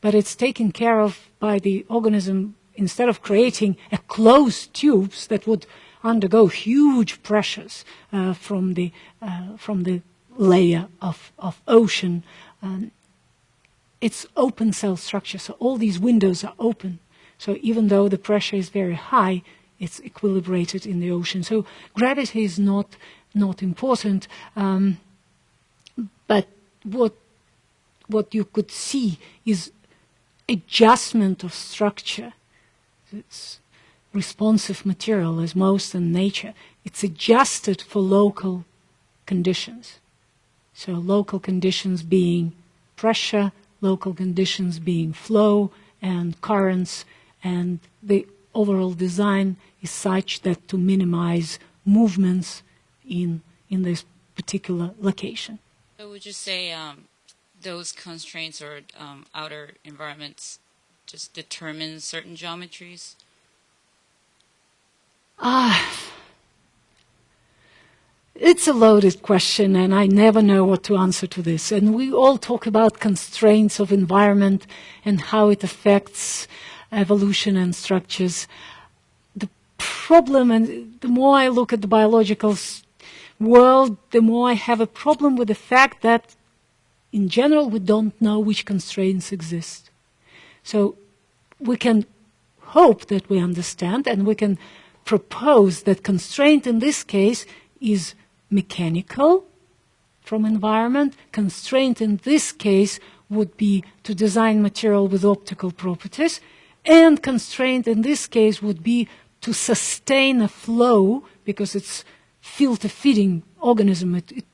But it's taken care of by the organism instead of creating a closed tubes that would undergo huge pressures uh, from the uh, from the layer of, of ocean. Um, it's open cell structure, so all these windows are open. So even though the pressure is very high, it's equilibrated in the ocean. So gravity is not not important, um, but what what you could see is adjustment of structure. It's responsive material as most in nature. It's adjusted for local conditions. So local conditions being pressure, local conditions being flow and currents, and the overall design is such that to minimize movements in, in this particular location. So would you say um, those constraints or um, outer environments just determine certain geometries? Ah, it's a loaded question, and I never know what to answer to this. And we all talk about constraints of environment and how it affects evolution and structures. The problem, and the more I look at the biological world, the more I have a problem with the fact that, in general, we don't know which constraints exist. So we can hope that we understand, and we can propose that constraint in this case is mechanical from environment. Constraint in this case would be to design material with optical properties. And constraint in this case would be to sustain a flow because it's filter feeding organism. It, it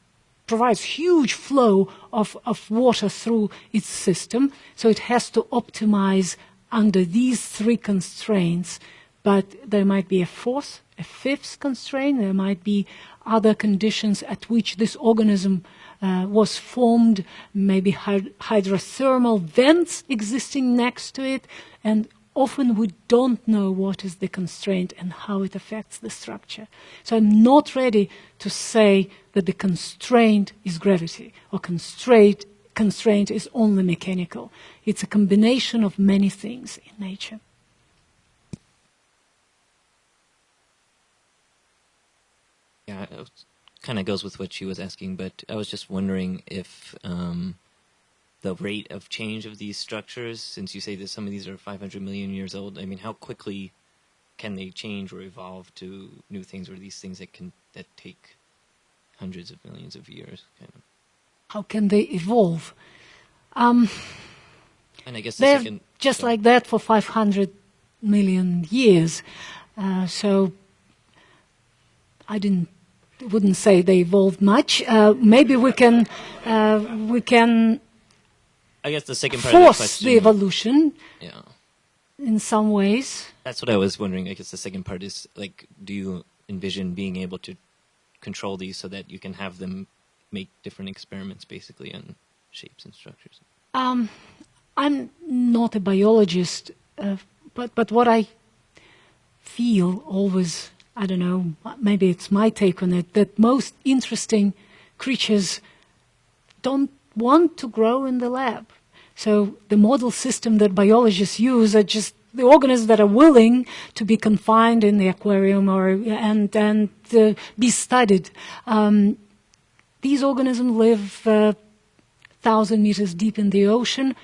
provides huge flow of, of water through its system. So it has to optimize under these three constraints but there might be a fourth, a fifth constraint. There might be other conditions at which this organism uh, was formed, maybe hyd hydrothermal vents existing next to it, and often we don't know what is the constraint and how it affects the structure. So I'm not ready to say that the constraint is gravity or constraint, constraint is only mechanical. It's a combination of many things in nature. Yeah, it kind of goes with what she was asking, but I was just wondering if um, the rate of change of these structures, since you say that some of these are 500 million years old, I mean, how quickly can they change or evolve to new things, or these things that can that take hundreds of millions of years, kind of. How can they evolve? Um, And I guess the they're second, just sorry. like that for 500 million years. Uh, so I didn't wouldn't say they evolved much. Uh, maybe we can uh, we can I guess the second part of the force question. the evolution yeah. in some ways. That's what I was wondering. I guess the second part is like, do you envision being able to control these so that you can have them make different experiments, basically, on shapes and structures? Um, I'm not a biologist, uh, but but what I feel always, I don't know, maybe it's my take on it, that most interesting creatures don't want to grow in the lab. So the model system that biologists use are just the organisms that are willing to be confined in the aquarium or and and uh, be studied. Um, these organisms live uh, thousand meters deep in the ocean.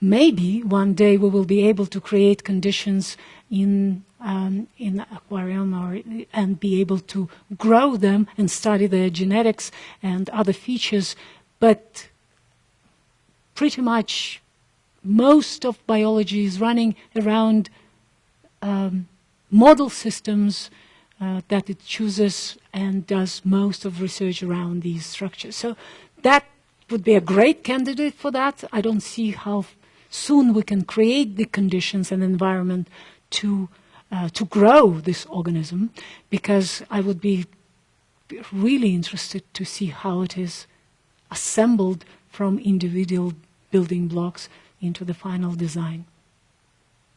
Maybe one day we will be able to create conditions in um, in aquarium or and be able to grow them and study their genetics and other features. But pretty much most of biology is running around um, model systems uh, that it chooses and does most of research around these structures. So that would be a great candidate for that. I don't see how soon we can create the conditions and environment to uh, to grow this organism, because I would be really interested to see how it is assembled from individual building blocks into the final design,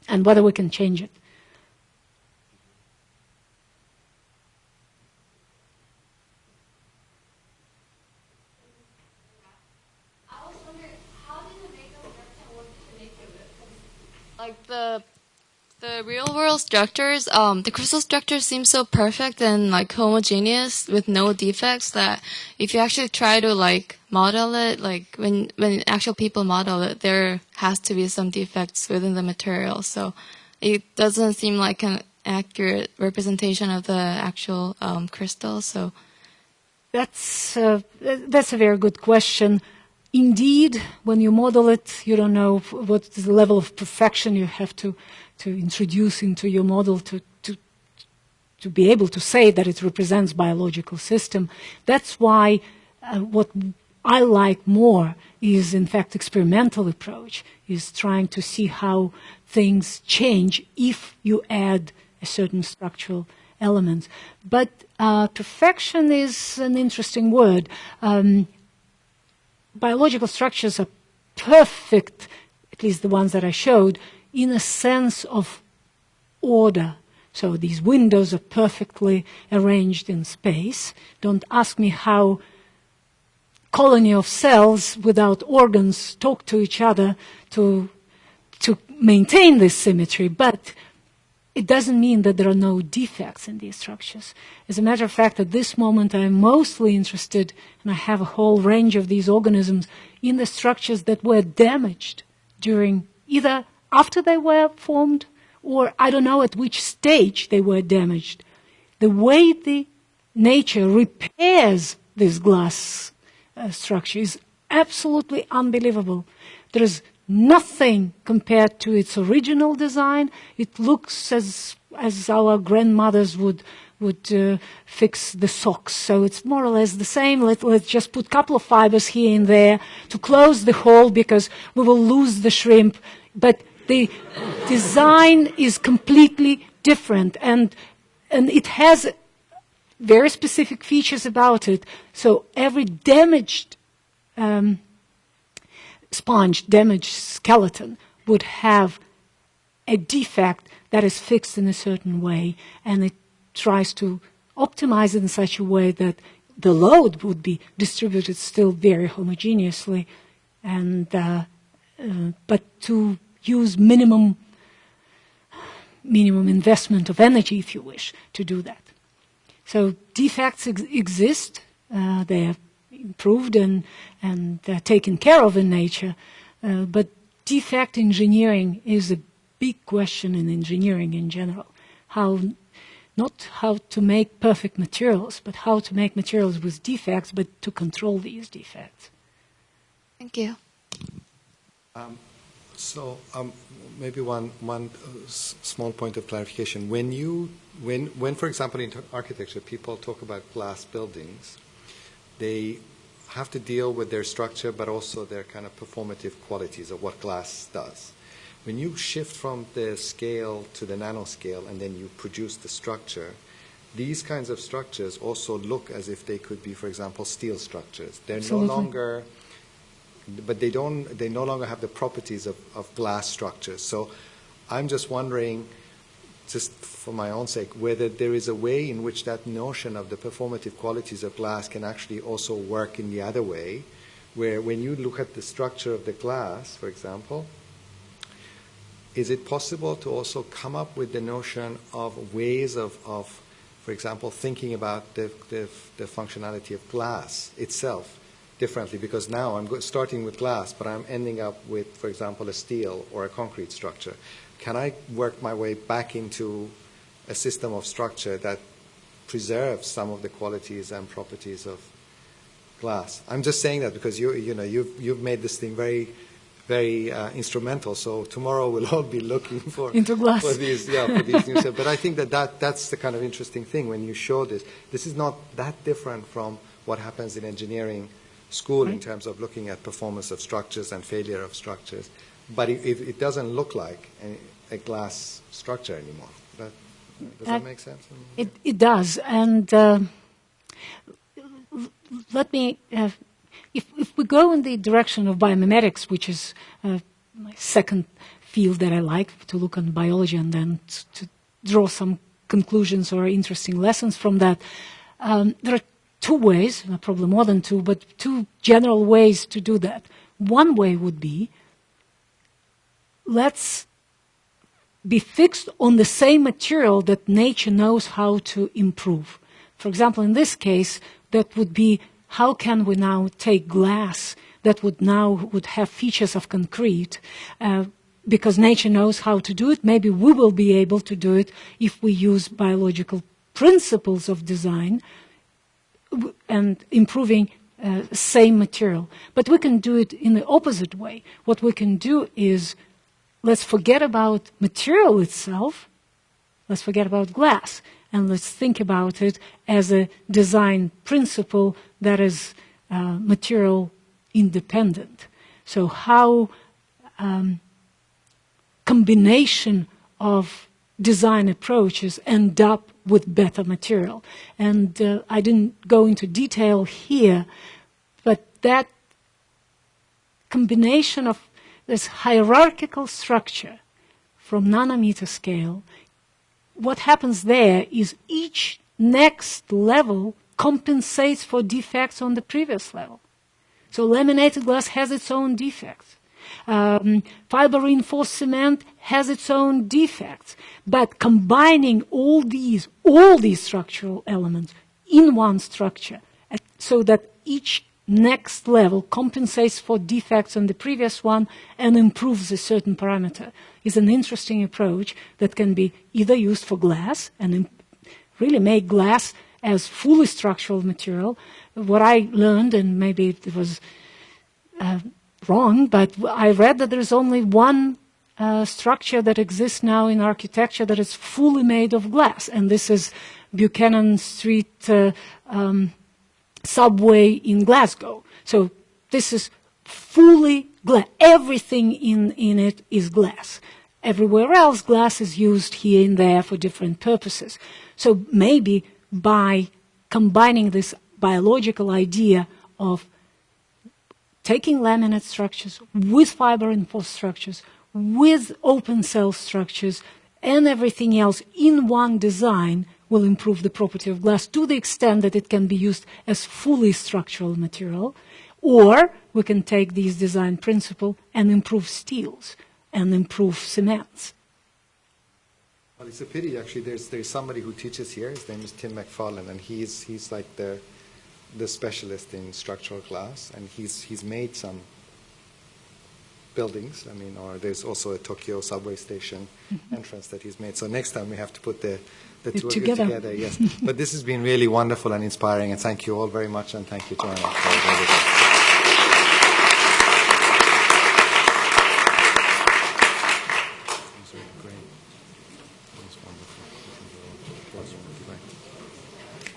and whether we can change it. like the the real world structures um the crystal structure seems so perfect and like homogeneous with no defects that if you actually try to like model it like when when actual people model it there has to be some defects within the material so it doesn't seem like an accurate representation of the actual um, crystal so That's uh, that's a very good question. Indeed, when you model it, you don't know what the level of perfection you have to to introduce into your model to to to be able to say that it represents biological system. That's why uh, what I like more is in fact experimental approach is trying to see how things change if you add a certain structural element. But uh, perfection is an interesting word. Um, biological structures are perfect, at least the ones that I showed, in a sense of order. So these windows are perfectly arranged in space. Don't ask me how colony of cells without organs talk to each other to, to maintain this symmetry, but it doesn't mean that there are no defects in these structures. As a matter of fact, at this moment, I'm mostly interested, and I have a whole range of these organisms, in the structures that were damaged during either after they were formed or I don't know at which stage they were damaged. The way the nature repairs this glass uh, structure is absolutely unbelievable. There is nothing compared to its original design. It looks as as our grandmothers would would uh, fix the socks. So it's more or less the same. Let, let's just put a couple of fibers here and there to close the hole because we will lose the shrimp. But the design is completely different and and it has very specific features about it. So every damaged um, sponge, damaged skeleton would have a defect that is fixed in a certain way, and it tries to optimize it in such a way that the load would be distributed still very homogeneously, and uh, uh, but to use minimum minimum investment of energy, if you wish, to do that. So defects ex- exist. Uh, they are improved and and uh, taken care of in nature, uh, but defect engineering is a big question in engineering in general. How not how to make perfect materials, but how to make materials with defects, but to control these defects. Thank you. So um, maybe one one uh, s- small point of clarification. When you when when for example in architecture people talk about glass buildings, they have to deal with their structure but also their kind of performative qualities of what glass does. When you shift from the scale to the nanoscale and then you produce the structure, these kinds of structures also look as if they could be, for example, steel structures. They're Absolutely. no longer but they don't they no longer have the properties of, of glass structures so i'm just wondering just for my own sake whether there is a way in which that notion of the performative qualities of glass can actually also work in the other way where when you look at the structure of the glass for example is it possible to also come up with the notion of ways of, of for example, thinking about the, the, the functionality of glass itself differently? Because now I'm starting with glass, but I'm ending up with, for example, a steel or a concrete structure. Can I work my way back into a system of structure that preserves some of the qualities and properties of glass? I'm just saying that because you, you know, you've, you've made this thing very very uh, instrumental. So tomorrow we'll all be looking for Into glass. for these, yeah, for these new. But I think that, that that's the kind of interesting thing when you show this. This is not that different from what happens in engineering school in terms of looking at performance of structures and failure of structures. But it, it, it doesn't look like a, a glass structure anymore. That, does that Uh, make sense? It, it does, and uh, let me. Uh, if, if we go in the direction of biomimetics, which is uh, my second field that I like to look on biology and then to draw some conclusions or interesting lessons from that, um, there are two ways, probably more than two, but two general ways to do that. One way would be let's be fixed on the same material that nature knows how to improve. For example, in this case, that would be how can we now take glass that would now would have features of concrete uh, because nature knows how to do it. Maybe we will be able to do it if we use biological principles of design and improving uh, same material. But we can do it in the opposite way. What we can do is let's forget about material itself. Let's forget about glass and let's think about it as a design principle that is uh, material independent. So how um, combination of design approaches end up with better material. And uh, I didn't go into detail here, but that combination of this hierarchical structure from nanometer scale, what happens there is each next level compensates for defects on the previous level. So laminated glass has its own defects. Um, fiber reinforced cement has its own defects. But combining all these, all these structural elements in one structure, so that each next level compensates for defects on the previous one and improves a certain parameter, is an interesting approach that can be either used for glass and really make glass as fully structural material. What I learned, and maybe it was uh, wrong, but I read that there's only one uh, structure that exists now in architecture that is fully made of glass, and this is Buchanan Street uh, um, subway in Glasgow. So this is fully glass. Everything in, in it is glass. Everywhere else, glass is used here and there for different purposes. So maybe by combining this biological idea of taking laminate structures with fiber reinforced structures, with open cell structures, and everything else in one design will improve the property of glass to the extent that it can be used as fully structural material. Or we can take these design principle and improve steels and improve cements. Well, it's a pity actually. There's there's somebody who teaches here. His name is Tim Macfarlane, and he's he's like the the specialist in structural glass, and he's he's made some buildings. I mean, or there's also a Tokyo subway station mm-hmm. entrance that he's made. So next time we have to put the, the two together. of you together. Yes. but this has been really wonderful and inspiring, and thank you all very much, and thank you, Joanna, for everything.